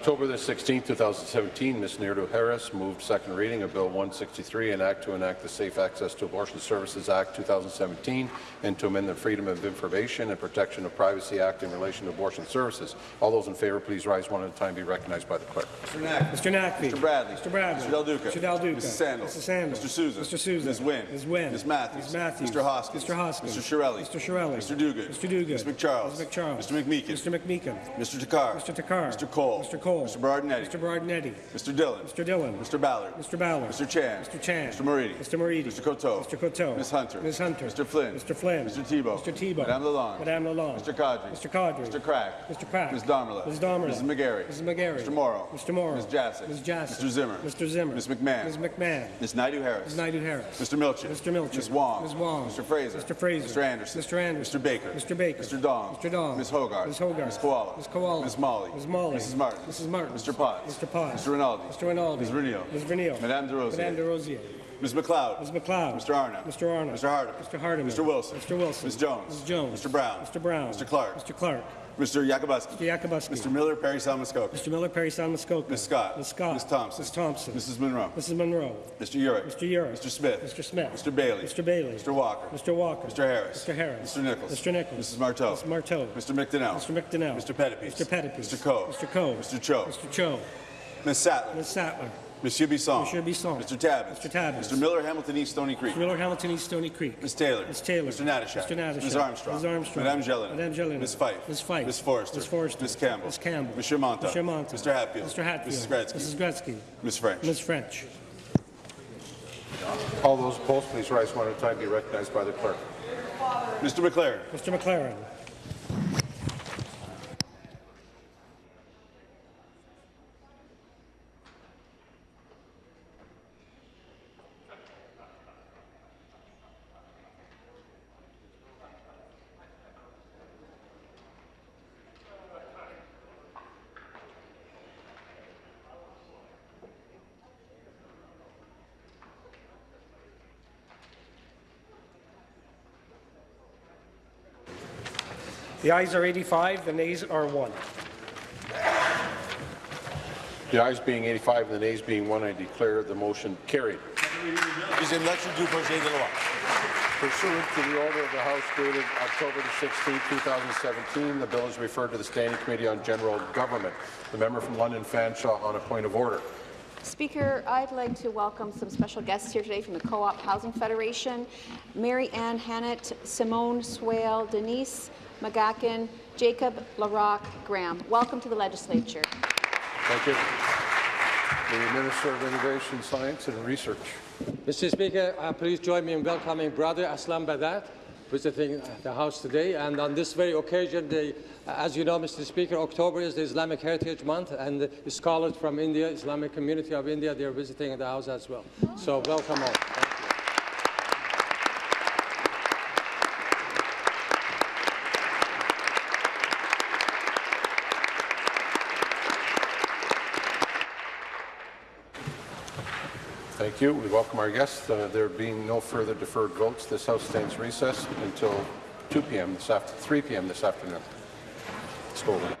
[SPEAKER 9] October the 16th, 2017, Ms. Naidoo-Harris moved second reading of Bill 163, an act to enact the Safe Access to Abortion Services Act 2017 and to amend the Freedom of Information and Protection of Privacy Act in relation to abortion services. All those in favour, please rise one at a time. Be recognized by the clerk.
[SPEAKER 27] Mr. Knack.
[SPEAKER 25] Mr. Naqvi.
[SPEAKER 27] Mr. Bradley.
[SPEAKER 25] Mr. Bradley.
[SPEAKER 27] Mr. Del Duca.
[SPEAKER 25] Mr. Del Duca.
[SPEAKER 27] Mrs. Sandals.
[SPEAKER 25] Mr. Sandals.
[SPEAKER 27] Mr. Sousa.
[SPEAKER 25] Mr. Sousa.
[SPEAKER 27] Ms. Wynne.
[SPEAKER 25] Ms. Wynne.
[SPEAKER 27] Ms. Matthews.
[SPEAKER 25] Ms. Matthews.
[SPEAKER 27] Mr. Hoskins.
[SPEAKER 25] Mr. Hoskins.
[SPEAKER 27] Mr. Chiarelli.
[SPEAKER 25] Mr. Chiarelli.
[SPEAKER 27] Mr. Duguid.
[SPEAKER 25] Mr. Duguid.
[SPEAKER 27] Ms. MacCharles.
[SPEAKER 25] Ms. MacCharles.
[SPEAKER 27] Mr. McMeekin.
[SPEAKER 25] Mr. McMeekin.
[SPEAKER 27] Mr. Takhar.
[SPEAKER 25] Mr. Takhar.
[SPEAKER 27] Mr. Colle.
[SPEAKER 25] Mr. Colle.
[SPEAKER 27] Mr. Berardinetti.
[SPEAKER 25] Mr. Berardinetti.
[SPEAKER 27] Mr. Dhillon.
[SPEAKER 25] Mr. Dhillon.
[SPEAKER 27] Mr. Ballard.
[SPEAKER 25] Mr. Ballard.
[SPEAKER 27] Mr. Chan.
[SPEAKER 25] Mr. Chan.
[SPEAKER 27] Mr. Moridi.
[SPEAKER 25] Mr. Moridi.
[SPEAKER 27] Mr. Coteau.
[SPEAKER 25] Mr. Coteau.
[SPEAKER 27] Ms. Hunter.
[SPEAKER 25] Ms. Hunter.
[SPEAKER 27] Mr. Flynn.
[SPEAKER 25] Mr. Flynn.
[SPEAKER 27] Mr. Thibeault.
[SPEAKER 25] Mr. Thibeault.
[SPEAKER 27] Madame Lalonde.
[SPEAKER 25] Madame Lalonde.
[SPEAKER 27] Mr. Qaadri.
[SPEAKER 25] Mr. Qaadri.
[SPEAKER 27] Mr. Crack.
[SPEAKER 25] Mr. Crack.
[SPEAKER 27] Ms. Damerla.
[SPEAKER 25] Ms. Damerla.
[SPEAKER 27] Mrs. McGarry.
[SPEAKER 25] Mrs. McGarry.
[SPEAKER 27] Mr. Mauro.
[SPEAKER 25] Mr. Mauro.
[SPEAKER 27] Ms. Jaczek.
[SPEAKER 25] Ms. Jaczek.
[SPEAKER 27] Mr. Zimmer.
[SPEAKER 25] Mr. Zimmer.
[SPEAKER 27] Ms. McMahon.
[SPEAKER 25] Ms. McMahon.
[SPEAKER 27] Ms. Naidoo-Harris.
[SPEAKER 25] Ms. Naidoo-Harris.
[SPEAKER 27] Mr. Milczyn.
[SPEAKER 25] Mr. Milczyn.
[SPEAKER 27] Ms. Wong.
[SPEAKER 25] Ms. Wong.
[SPEAKER 27] Mr. Fraser.
[SPEAKER 25] Mr. Fraser.
[SPEAKER 27] Mr. Anderson.
[SPEAKER 25] Mr. Anderson.
[SPEAKER 27] Mr. Baker.
[SPEAKER 25] Mr. Baker.
[SPEAKER 27] Mr. Dong.
[SPEAKER 25] Mr. Dong.
[SPEAKER 27] Ms. Hogarth.
[SPEAKER 25] Ms. Hogarth.
[SPEAKER 27] Ms. Kiwala.
[SPEAKER 25] Ms. Kiwala.
[SPEAKER 27] Ms. Malhi.
[SPEAKER 25] Ms. Malhi.
[SPEAKER 27] Mrs. Martin.
[SPEAKER 25] Mrs. Martin.
[SPEAKER 27] Mr. Potts.
[SPEAKER 25] Mr. Potts.
[SPEAKER 27] Mr. Rinaldi.
[SPEAKER 25] Mr. Rinaldi.
[SPEAKER 27] Ms. Vernile.
[SPEAKER 25] Ms. Vernile.
[SPEAKER 27] Madame Des Rosiers.
[SPEAKER 25] Madame Des Rosiers.
[SPEAKER 27] Ms. McLeod.
[SPEAKER 25] Ms. McLeod.
[SPEAKER 27] Mr. Arnott.
[SPEAKER 25] Mr. Arnott.
[SPEAKER 27] Mr. Hardeman.
[SPEAKER 25] Mr. Hardeman.
[SPEAKER 27] Mr. Wilson.
[SPEAKER 25] Mr. Wilson.
[SPEAKER 27] Ms. Jones.
[SPEAKER 25] Ms. Jones.
[SPEAKER 27] Mr. Brown.
[SPEAKER 25] Mr. Brown.
[SPEAKER 27] Mr. Clark.
[SPEAKER 25] Mr. Clark.
[SPEAKER 27] Mr. Yakabuski.
[SPEAKER 25] Mr. Yakabuski.
[SPEAKER 27] Mr. Miller, Parry Sound Muskoka.
[SPEAKER 25] Mr. Miller, Parry Sound Muskoka.
[SPEAKER 27] Ms. Scott.
[SPEAKER 25] Ms. Scott.
[SPEAKER 27] Ms. Thompson.
[SPEAKER 25] Ms. Thompson.
[SPEAKER 27] Mrs. Munro.
[SPEAKER 25] Mrs. Munro.
[SPEAKER 27] Mr. Yurek.
[SPEAKER 25] Mr. Yurek.
[SPEAKER 27] Mr. Smith.
[SPEAKER 25] Mr. Smith.
[SPEAKER 27] Mr. Bailey.
[SPEAKER 25] Mr. Bailey.
[SPEAKER 27] Mr. Walker.
[SPEAKER 25] Mr. Walker.
[SPEAKER 27] Mr. Harris.
[SPEAKER 25] Mr. Harris.
[SPEAKER 27] Mr. Nicholls.
[SPEAKER 25] Mr. Nicholls.
[SPEAKER 27] Mrs. Martow.
[SPEAKER 25] Mr. Martow.
[SPEAKER 27] Mr. McDonell.
[SPEAKER 25] Mr. McDonell.
[SPEAKER 27] Mr. Pettapiece.
[SPEAKER 25] Mr. Pettapiece.
[SPEAKER 27] Mr. Coe.
[SPEAKER 25] Mr. Coe.
[SPEAKER 27] Mr. Cho.
[SPEAKER 25] Mr. Cho.
[SPEAKER 27] Ms. Sattler.
[SPEAKER 25] Ms. Sattler.
[SPEAKER 27] Monsieur Bisson.
[SPEAKER 25] Monsieur Bisson.
[SPEAKER 27] Mr. Tabuns.
[SPEAKER 25] Mr. Tabuns.
[SPEAKER 27] Mr. Miller, Hamilton East, Stoney Creek.
[SPEAKER 25] Mr. Miller, Hamilton East, Stoney Creek.
[SPEAKER 27] Ms. Taylor.
[SPEAKER 25] Ms. Taylor.
[SPEAKER 27] Mr. Natyshak.
[SPEAKER 25] Mr. Natyshak.
[SPEAKER 27] Ms. Armstrong.
[SPEAKER 25] Ms. Armstrong.
[SPEAKER 27] Madame Gélinas.
[SPEAKER 25] Madame Gélinas.
[SPEAKER 27] Ms. Fife.
[SPEAKER 25] Ms. Fife.
[SPEAKER 27] Ms. Forster.
[SPEAKER 25] Ms. Forster.
[SPEAKER 27] Ms. Campbell.
[SPEAKER 25] Ms. Campbell.
[SPEAKER 27] Mr. Mantha.
[SPEAKER 25] Mr. Mantha.
[SPEAKER 27] Mr. Hatfield.
[SPEAKER 25] Mr. Hatfield.
[SPEAKER 27] Mrs. Gretzky.
[SPEAKER 25] Mrs. Gretzky.
[SPEAKER 27] Ms. French.
[SPEAKER 25] Ms. French.
[SPEAKER 9] All those opposed, please rise one at a time. Be recognized by the clerk.
[SPEAKER 27] Mr. MacLaren.
[SPEAKER 25] Mr. MacLaren. The ayes are 85, the nays are 1.
[SPEAKER 9] The ayes being 85 and the nays being 1, I declare the motion carried.
[SPEAKER 28] Deuxième lecture du projet de loi.
[SPEAKER 9] Pursuant to the order of the House dated October 16, 2017, the bill is referred to the Standing Committee on General Government. The member from London Fanshawe on a point of order.
[SPEAKER 3] Speaker, I'd like to welcome some special guests here today from the Co-op Housing Federation. Mary Ann Hannett, Simone Swale, Denise McGacken, Jacob LaRock Graham. Welcome to the legislature.
[SPEAKER 9] Thank you. The Minister of Innovation, Science and Research.
[SPEAKER 14] Mr. Speaker, uh, please join me in welcoming Brother Aslam Badat, visiting the House today. And on this very occasion, the, uh, as you know, Mr. Speaker, October is the Islamic Heritage Month, and the scholars from India, Islamic community of India, they are visiting the House as well. So welcome all. Thank you.
[SPEAKER 9] We welcome our guests. Uh, there being no further deferred votes, this House stands recessed until 2 p.m. this after 3 p.m. this afternoon. Let's.